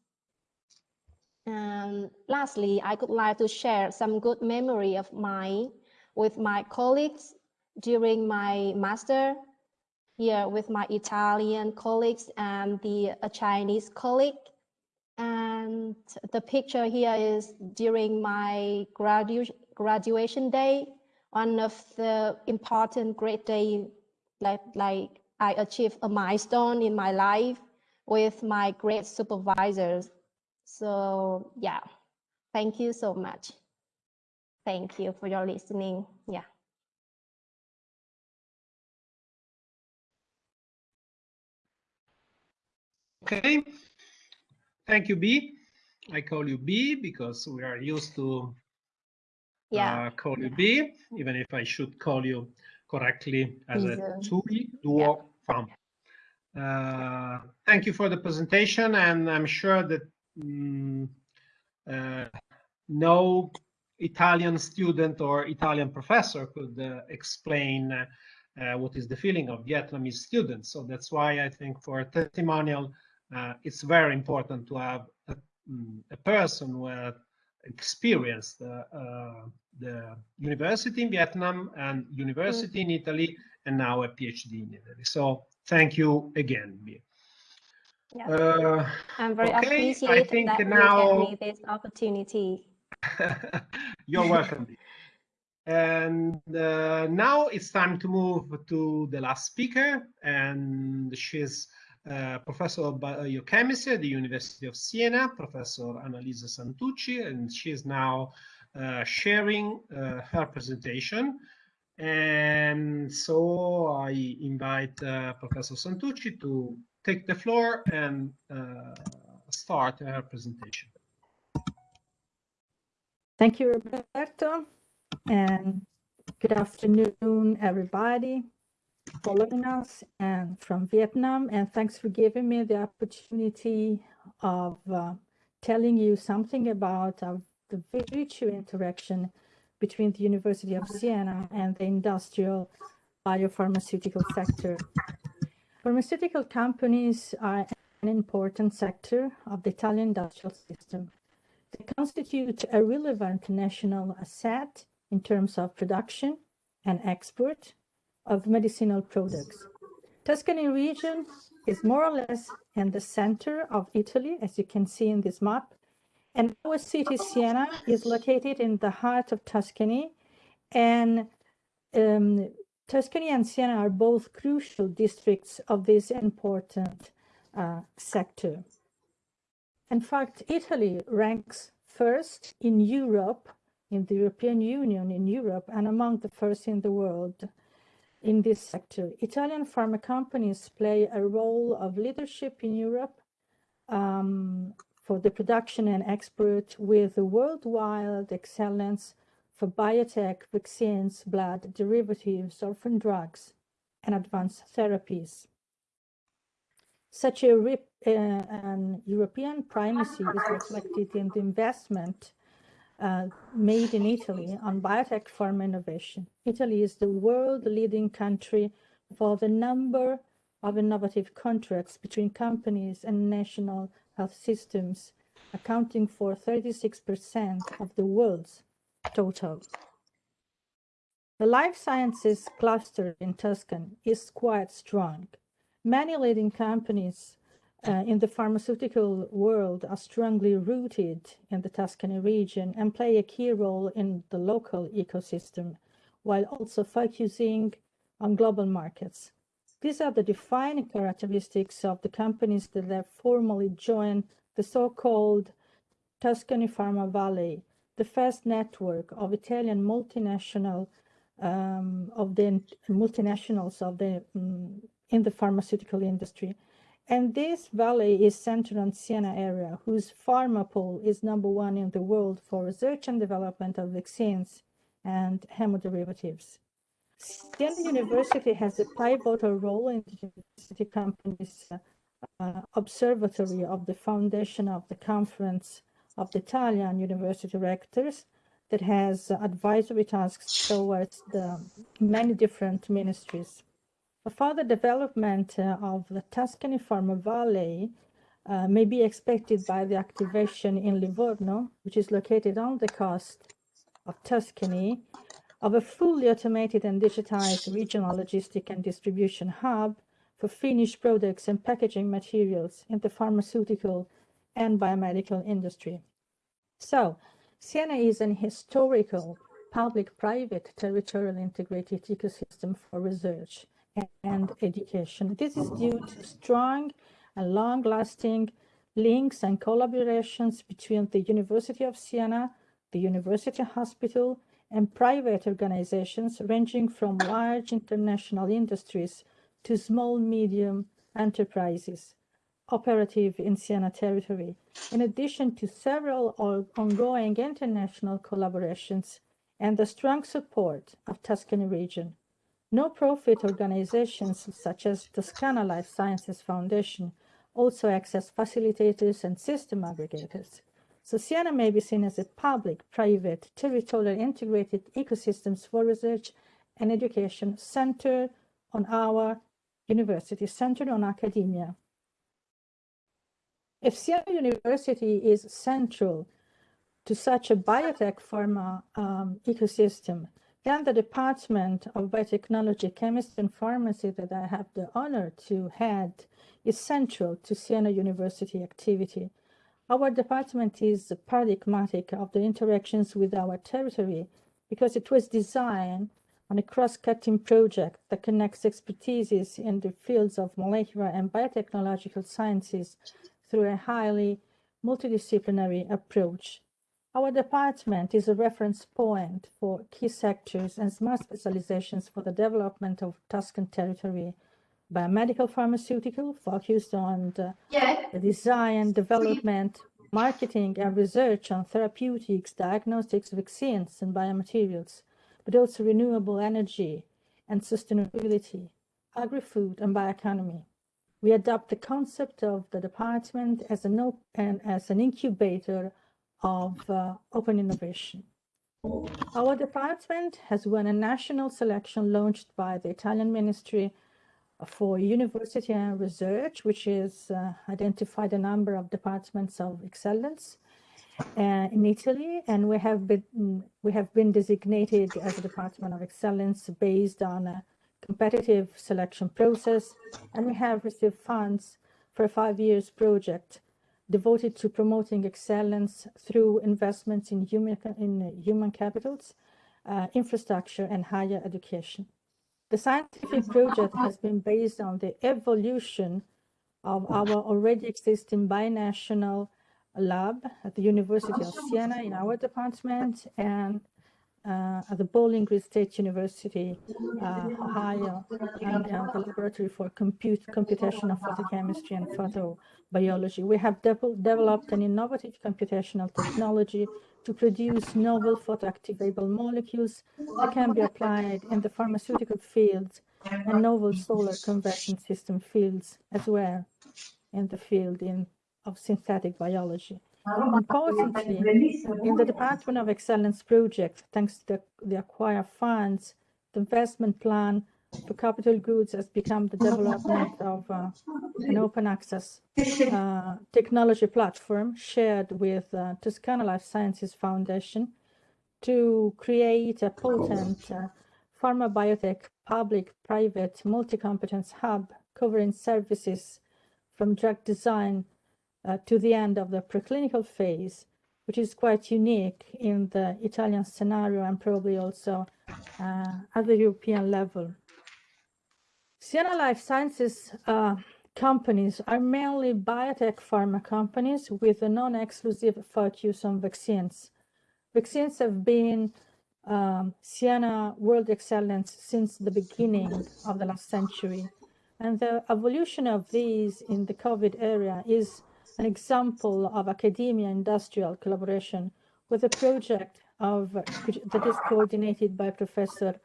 And lastly, I would like to share some good memory of mine with my colleagues during my master here with my Italian colleagues and the Chinese colleague. And the picture here is during my gradu graduation day, one of the important great day, like, like I achieved a milestone in my life with my great supervisors. So yeah, thank you so much. Thank you for your listening. Yeah. Okay. Thank you, B. I call you B because we are used to Yeah. uh, call you B, even if I should call you correctly as a Please, Thuy Duong Pham. Uh, thank you for the presentation, and I'm sure that mm, uh, no Italian student or Italian professor could uh, explain uh, what is the feeling of Vietnamese students. So that's why I think for a testimonial, uh, it's very important to have a, mm, a person who has experienced uh, uh, the university in Vietnam and university in Italy, and now a PhD in Italy. So thank you again, Bea. Yeah. Uh, I'm very okay, think that now- you gave me this opportunity. You're welcome. And uh, now it's time to move to the last speaker, and she's uh, Professor of Biochemistry at the University of Siena, Professor Annalisa Santucci, and she is now uh, sharing uh, her presentation. And so I invite uh, Professor Santucci to take the floor and uh, start her presentation. Thank you, Roberto, and good afternoon, everybody following us and from Vietnam. And thanks for giving me the opportunity of uh, telling you something about uh, the virtue interaction between the University of Siena and the industrial biopharmaceutical sector. Pharmaceutical companies are an important sector of the Italian industrial system. They constitute a relevant national asset in terms of production and export of medicinal products. Tuscany region is more or less in the center of Italy, as you can see in this map. And our city, Siena, is located in the heart of Tuscany. And um, Tuscany and Siena are both crucial districts of this important uh, sector. In fact, Italy ranks first in Europe, in the European Union, in Europe, and among the first in the world in this sector. Italian pharma companies play a role of leadership in Europe um, for the production and export with worldwide excellence for biotech, vaccines, blood derivatives, orphan drugs, and advanced therapies. Such a uh, an European primacy is reflected in the investment uh, made in Italy on biotech pharma innovation. Italy is the world leading country for the number of innovative contracts between companies and national health systems, accounting for 36% of the world's total. The life sciences cluster in Tuscan is quite strong. Many leading companies uh, in the pharmaceutical world are strongly rooted in the Tuscany region and play a key role in the local ecosystem, while also focusing on global markets. These are the defining characteristics of the companies that have formally joined the so-called Tuscany Pharma Valley, the first network of Italian multinational um, of the multinationals of the um, in the pharmaceutical industry. And this valley is centered on Siena area, whose pharma pool is number one in the world for research and development of vaccines and hemoderivatives. Siena University has a pivotal role in the university company's uh, observatory of the foundation of the Conference of the Italian University Rectors. that has advisory tasks towards the many different ministries. A further development uh, of the Tuscany Pharma Valley uh, may be expected by the activation in Livorno, which is located on the coast of Tuscany, of a fully automated and digitized regional logistic and distribution hub for finished products and packaging materials in the pharmaceutical and biomedical industry. So, Siena is an historical public-private territorial integrated ecosystem for research and education. This is due to strong and long-lasting links and collaborations between the University of Siena, the University Hospital, and private organizations ranging from large international industries to small, medium enterprises operative in Siena territory, in addition to several ongoing international collaborations and the strong support of Tuscany region. No-profit organizations such as the Toscana Life Sciences Foundation also act as facilitators and system aggregators. So Siena may be seen as a public, private, territorial integrated ecosystems for research and education centered on our university, centered on academia. If Siena University is central to such a biotech pharma um, ecosystem, then the Department of Biotechnology, Chemistry and Pharmacy that I have the honor to head is central to Siena University activity. Our department is paradigmatic of the interactions with our territory because it was designed on a cross-cutting project that connects expertises in the fields of molecular and biotechnological sciences through a highly multidisciplinary approach. Our department is a reference point for key sectors and smart specializations for the development of Tuscan territory. Biomedical pharmaceutical focused on the, the design, development, marketing, and research on therapeutics, diagnostics, vaccines, and biomaterials, but also renewable energy and sustainability, agri-food, and bioeconomy we adopt the concept of the department as an, and as an incubator of uh, open innovation. Our department has won a national selection launched by the Italian Ministry for University and Research, which is uh, identified a number of departments of excellence uh, in Italy, and we have been we have been designated as a department of excellence based on a competitive selection process, and we have received funds for a five years project devoted to promoting excellence through investments in human, in human capitals, uh, infrastructure, and higher education. The scientific project has been based on the evolution of our already existing binational lab at the University of Siena in our department and uh, at the Bowling Green State University, uh, Ohio, and uh, the Laboratory for Compute, Computational Photochemistry and Photobiology. We have de developed an innovative computational technology to produce novel photoactivable molecules that can be applied in the pharmaceutical fields and novel solar conversion system fields as well in the field in, of synthetic biology. Importantly, in the Department of Excellence project, thanks to the, the acquire funds, the investment plan for capital goods has become the development of uh, an open access uh, technology platform shared with uh, Toscana Life Sciences Foundation to create a potent uh, pharma biotech public-private multi-competence hub covering services from drug design to the end of the preclinical phase, which is quite unique in the Italian scenario and probably also uh, at the European level. Siena Life Sciences uh, companies are mainly biotech pharma companies with a non-exclusive focus on vaccines. Vaccines have been um, Siena World Excellence since the beginning of the last century. And the evolution of these in the COVID era is an example of academia industrial collaboration with a project of that is coordinated by Professor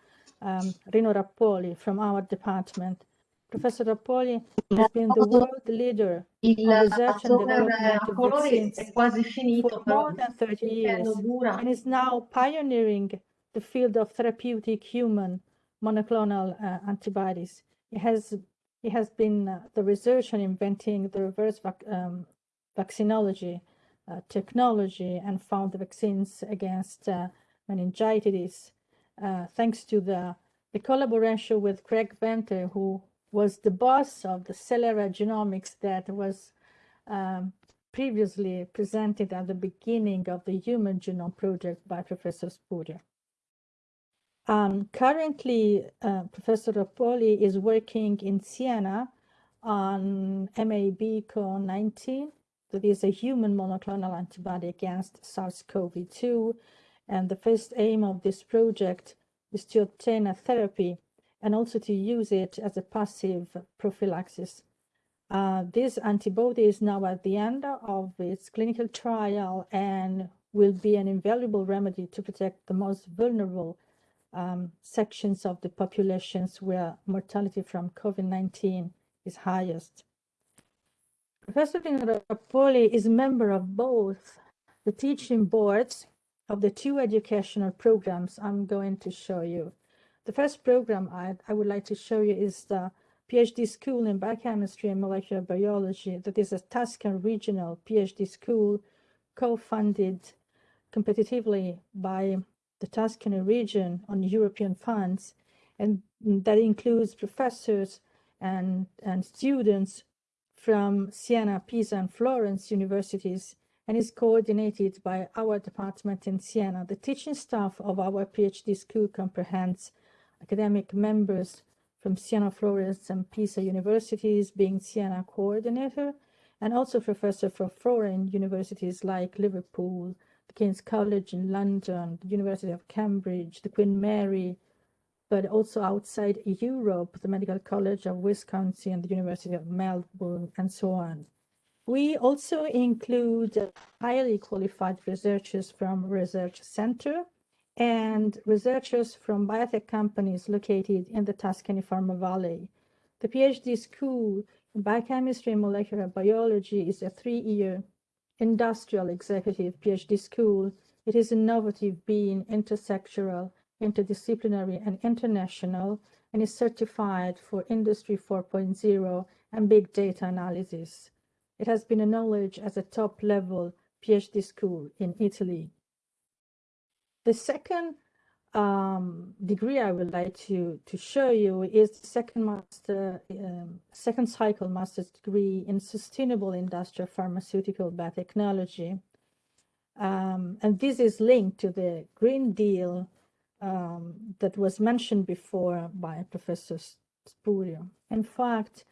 um, Rino Rappuoli from our department Professor Rappuoli has been the world leader in research and development of vaccines for more than 30 years and is now pioneering the field of therapeutic human monoclonal uh, antibodies. It has, it has been uh, the research on inventing the reverse vac um, vaccinology uh, technology and found the vaccines against uh, meningitis, uh, thanks to the, the collaboration with Craig Venter, who was the boss of the Celera Genomics that was um, previously presented at the beginning of the Human Genome Project by Professor Spurio. Um, currently, uh, Professor Rappuoli is working in Siena on MAB-Co19, that is a human monoclonal antibody against SARS-CoV-2. And the first aim of this project is to obtain a therapy and also to use it as a passive prophylaxis. Uh, this antibody is now at the end of its clinical trial and will be an invaluable remedy to protect the most vulnerable um, sections of the populations where mortality from COVID-19 is highest. Professor Rappuoli is a member of both the teaching boards of the two educational programs I'm going to show you. The first program I, I would like to show you is the PhD school in biochemistry and molecular biology that is a Tuscan regional PhD school co-funded competitively by the Tuscany region on European funds and that includes professors and, and students from Siena, Pisa, and Florence universities and is coordinated by our department in Siena. The teaching staff of our PhD school comprehends academic members from Siena, Florence, and Pisa universities, being Siena coordinator, and also professor from foreign universities like Liverpool, the King's College in London, the University of Cambridge, the Queen Mary, but also outside Europe, the Medical College of Wisconsin, and the University of Melbourne, and so on. We also include highly qualified researchers from Research Center and researchers from biotech companies located in the Tuscany Pharma Valley. The PhD school in biochemistry and molecular biology is a three-year industrial executive PhD school. It is innovative, being intersectoral, interdisciplinary, and international, and is certified for Industry 4.0 and big data analysis. It has been acknowledged as a top-level PhD school in Italy. The second um, degree I would like to, to show you is the second master, um, second cycle master's degree in sustainable industrial pharmaceutical biotechnology. Um, and this is linked to the Green Deal um, that was mentioned before by Professor Spurio. In fact,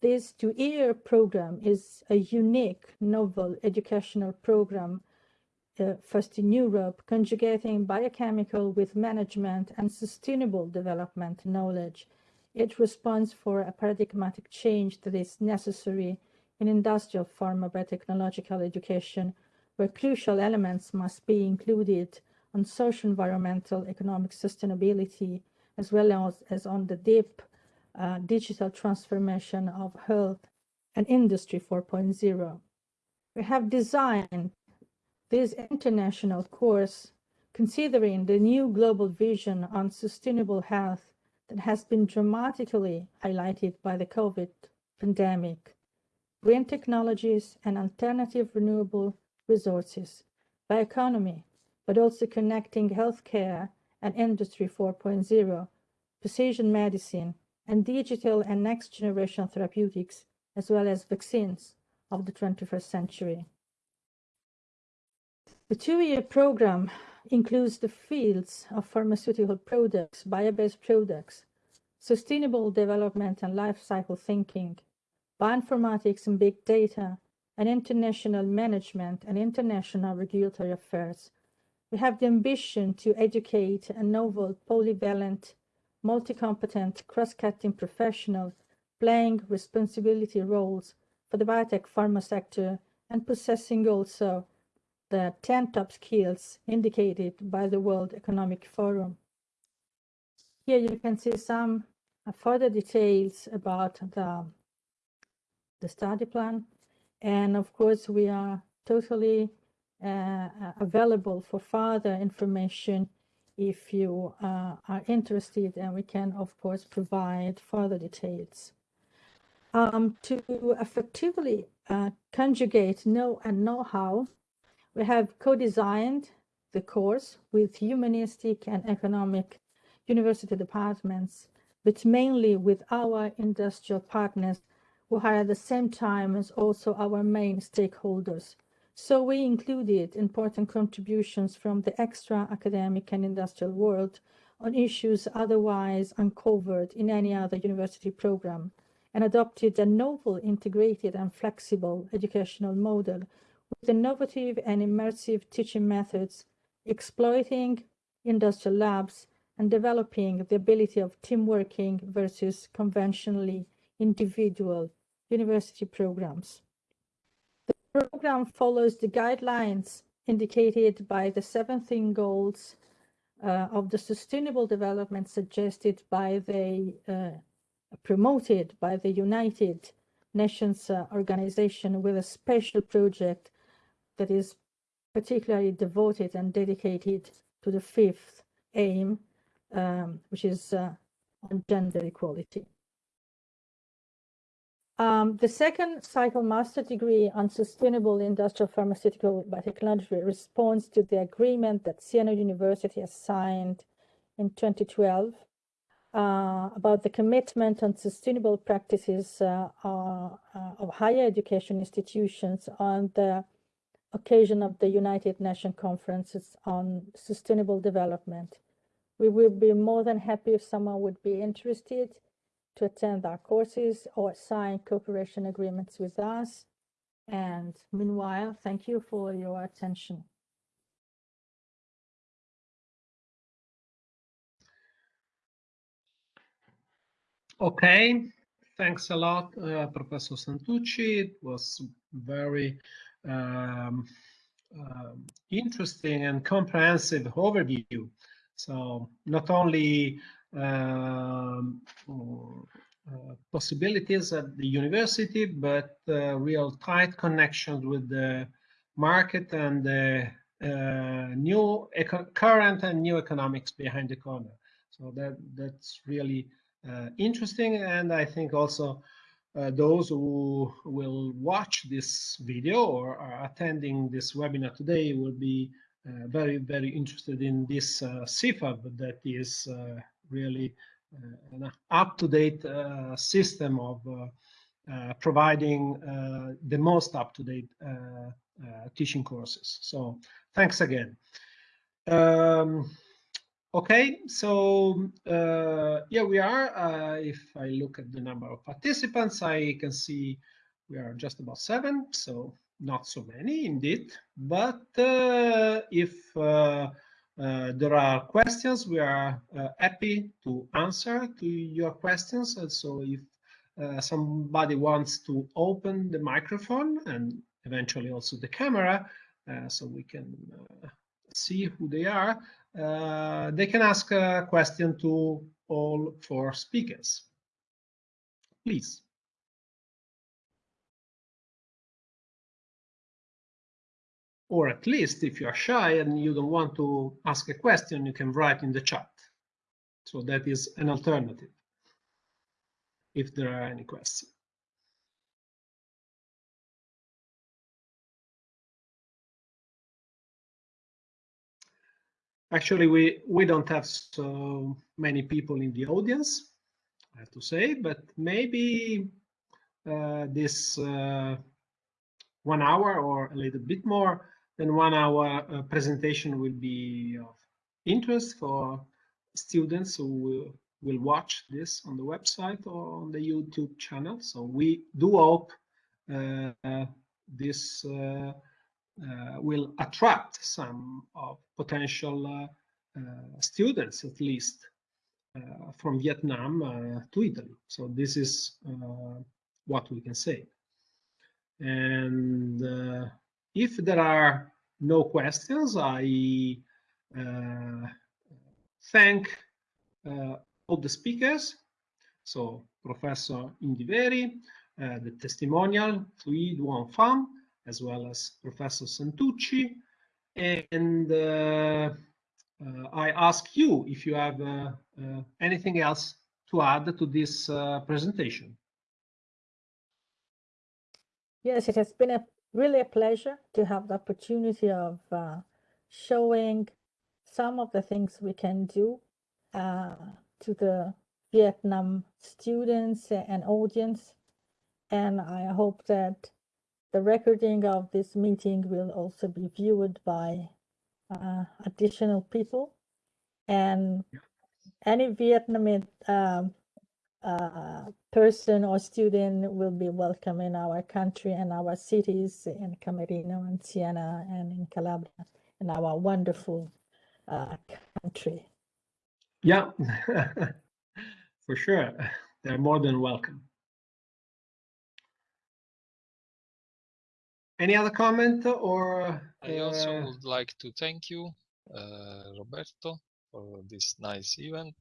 this two-year program is a unique, novel educational program uh, first in Europe, conjugating biochemical with management and sustainable development knowledge. It responds for a paradigmatic change that is necessary in industrial pharma biotechnological education, where crucial elements must be included on social, environmental, economic sustainability, as well as, as on the deep uh, digital transformation of health and industry 4.0. We have designed this international course considering the new global vision on sustainable health that has been dramatically highlighted by the COVID pandemic, green technologies and alternative renewable resources, bioeconomy, but also connecting healthcare and industry 4.0, precision medicine, and digital and next generation therapeutics, as well as vaccines of the 21st century. The two-year program includes the fields of pharmaceutical products, bio-based products, sustainable development and life cycle thinking, bioinformatics and big data, and international management and international regulatory affairs. We have the ambition to educate a novel, polyvalent, multi-competent, cross-cutting professional playing responsibility roles for the biotech pharma sector and possessing also the 10 top skills indicated by the World Economic Forum. Here you can see some further details about the, the study plan. And of course, we are totally uh, available for further information if you uh, are interested, and we can, of course, provide further details. Um, to effectively uh, conjugate know and know-how, we have co-designed the course with humanistic and economic university departments, but mainly with our industrial partners who are at the same time as also our main stakeholders. So we included important contributions from the extra academic and industrial world on issues otherwise uncovered in any other university program and adopted a novel integrated and flexible educational model with innovative and immersive teaching methods, exploiting industrial labs and developing the ability of team working versus conventionally individual university programs. The program follows the guidelines indicated by the 17 goals uh, of the sustainable development suggested by the uh, promoted by the United Nations uh, organization with a special project that is particularly devoted and dedicated to the fifth aim, um, which is uh, on gender equality. Um, the second cycle master degree on sustainable industrial pharmaceutical biotechnology responds to the agreement that Siena University has signed in 2012 uh, about the commitment on sustainable practices uh, uh, of higher education institutions on the occasion of the United Nations Conferences on Sustainable Development. We will be more than happy if someone would be interested to attend our courses or sign cooperation agreements with us. And meanwhile, thank you for your attention. Okay, thanks a lot, uh, Professor Santucci. It was very um, uh, interesting and comprehensive overview. So not only um, uh, possibilities at the university, but uh, real tight connections with the market and the uh, new current and new economics behind the corner. So that that's really uh, interesting, and I think also uh, those who will watch this video or are attending this webinar today will be uh, very, very interested in this CIFAB that is really uh, an up-to-date uh, system of providing the most up-to-date teaching courses. So thanks again. Um, Okay, so uh, yeah, we are. Uh, if I look at the number of participants, I can see we are just about seven, so not so many indeed. But uh, if uh, uh, there are questions, we are uh, happy to answer to your questions. And so if somebody wants to open the microphone and eventually also the camera, so we can see who they are, uh, they can ask a question to all four speakers. Please. Or at least if you are shy and you don't want to ask a question, you can write in the chat. So that is an alternative if there are any questions. Actually, we, we don't have so many people in the audience, I have to say, but maybe uh, this uh, one hour or a little bit more than one hour uh, presentation will be of interest for students who will, will watch this on the website or on the YouTube channel. So we do hope uh, this uh, uh, will attract some of potential uh, uh, students, at least, from Vietnam to Italy. So this is what we can say. And if there are no questions, I thank all the speakers. so Professor Indiveri, uh, the testimonial Thuy Duong Pham, as well as Professor Santucci. And uh, uh, I ask you if you have uh, uh, anything else to add to this uh, presentation. Yes, it has been a really a pleasure to have the opportunity of uh, showing some of the things we can do uh, to the Vietnam students and audience. And I hope that the recording of this meeting will also be viewed by uh, additional people. And any Vietnamese um, uh, person or student will be welcome in our country and our cities in Camerino and Siena and in Calabria, in our wonderful uh, country. Yeah, for sure. They're more than welcome. Any other comment or? I also uh, would like to thank you, uh, Roberto, for this nice event.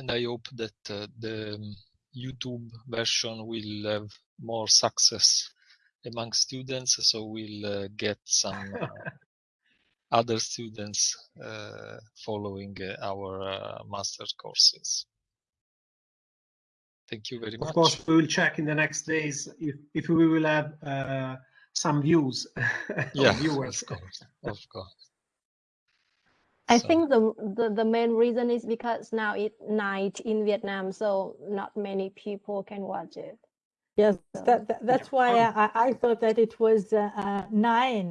And I hope that uh, the um, YouTube version will have more success among students, so we'll uh, get some uh, other students uh, following uh, our uh, master courses. Thank you very much. Of course, we will check in the next days if, if we will have uh, some views, yeah, viewers. of course, of course. I So- think the, the the main reason is because now it's night in Vietnam, so not many people can watch it. Yes, So- that, that- that's why Um, I, I thought that it was uh, uh, nine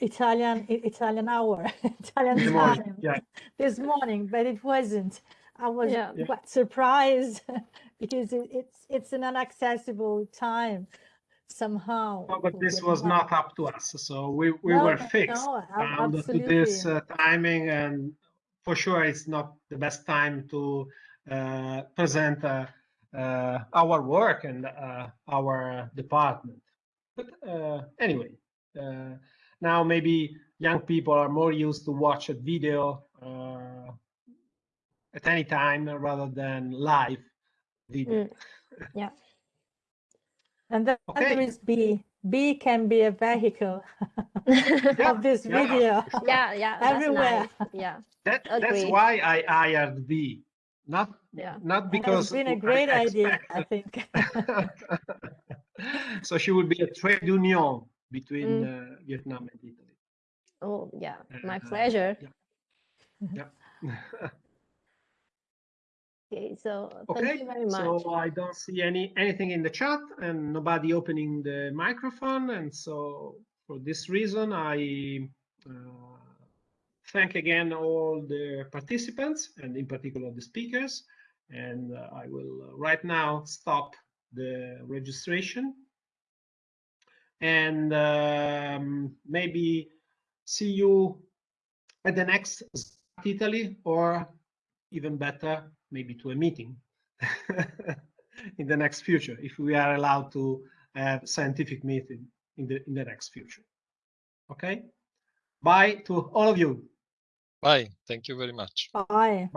Italian Italian hour, Italian In the morning, time yeah. this morning, but it wasn't. I was Yeah. Yeah. quite surprised because it, it's it's an inaccessible time somehow. No, but this was not up to us. So we, we No, were fixed no, ab- to this uh, timing, and for sure it's not the best time to uh, present uh, uh, our work and uh, our department. But uh, anyway, uh, now maybe young people are more used to watch a video uh, at any time rather than live video. Mm. And then there Okay. is B. B can be a vehicle Yeah, of this yeah, video. for sure. yeah, yeah, that's Everywhere. nice. Yeah, That, that's why I hired B. Not yeah. not because it's been a great idea, I think. so she would be a trade union between Mm. uh, Vietnam and Italy. Oh, yeah, my Uh, pleasure. Yeah. Okay, so thank okay, you very much. so I don't see any anything in the chat and nobody opening the microphone, and so for this reason I uh, thank again all the participants and in particular the speakers, and uh, I will uh, right now stop the registration and um, maybe see you at the next Italy or even better, maybe to a meeting in the next future, if we are allowed to have scientific meeting in the in the next future. Okay. Bye to all of you. Bye. Thank you very much. Bye.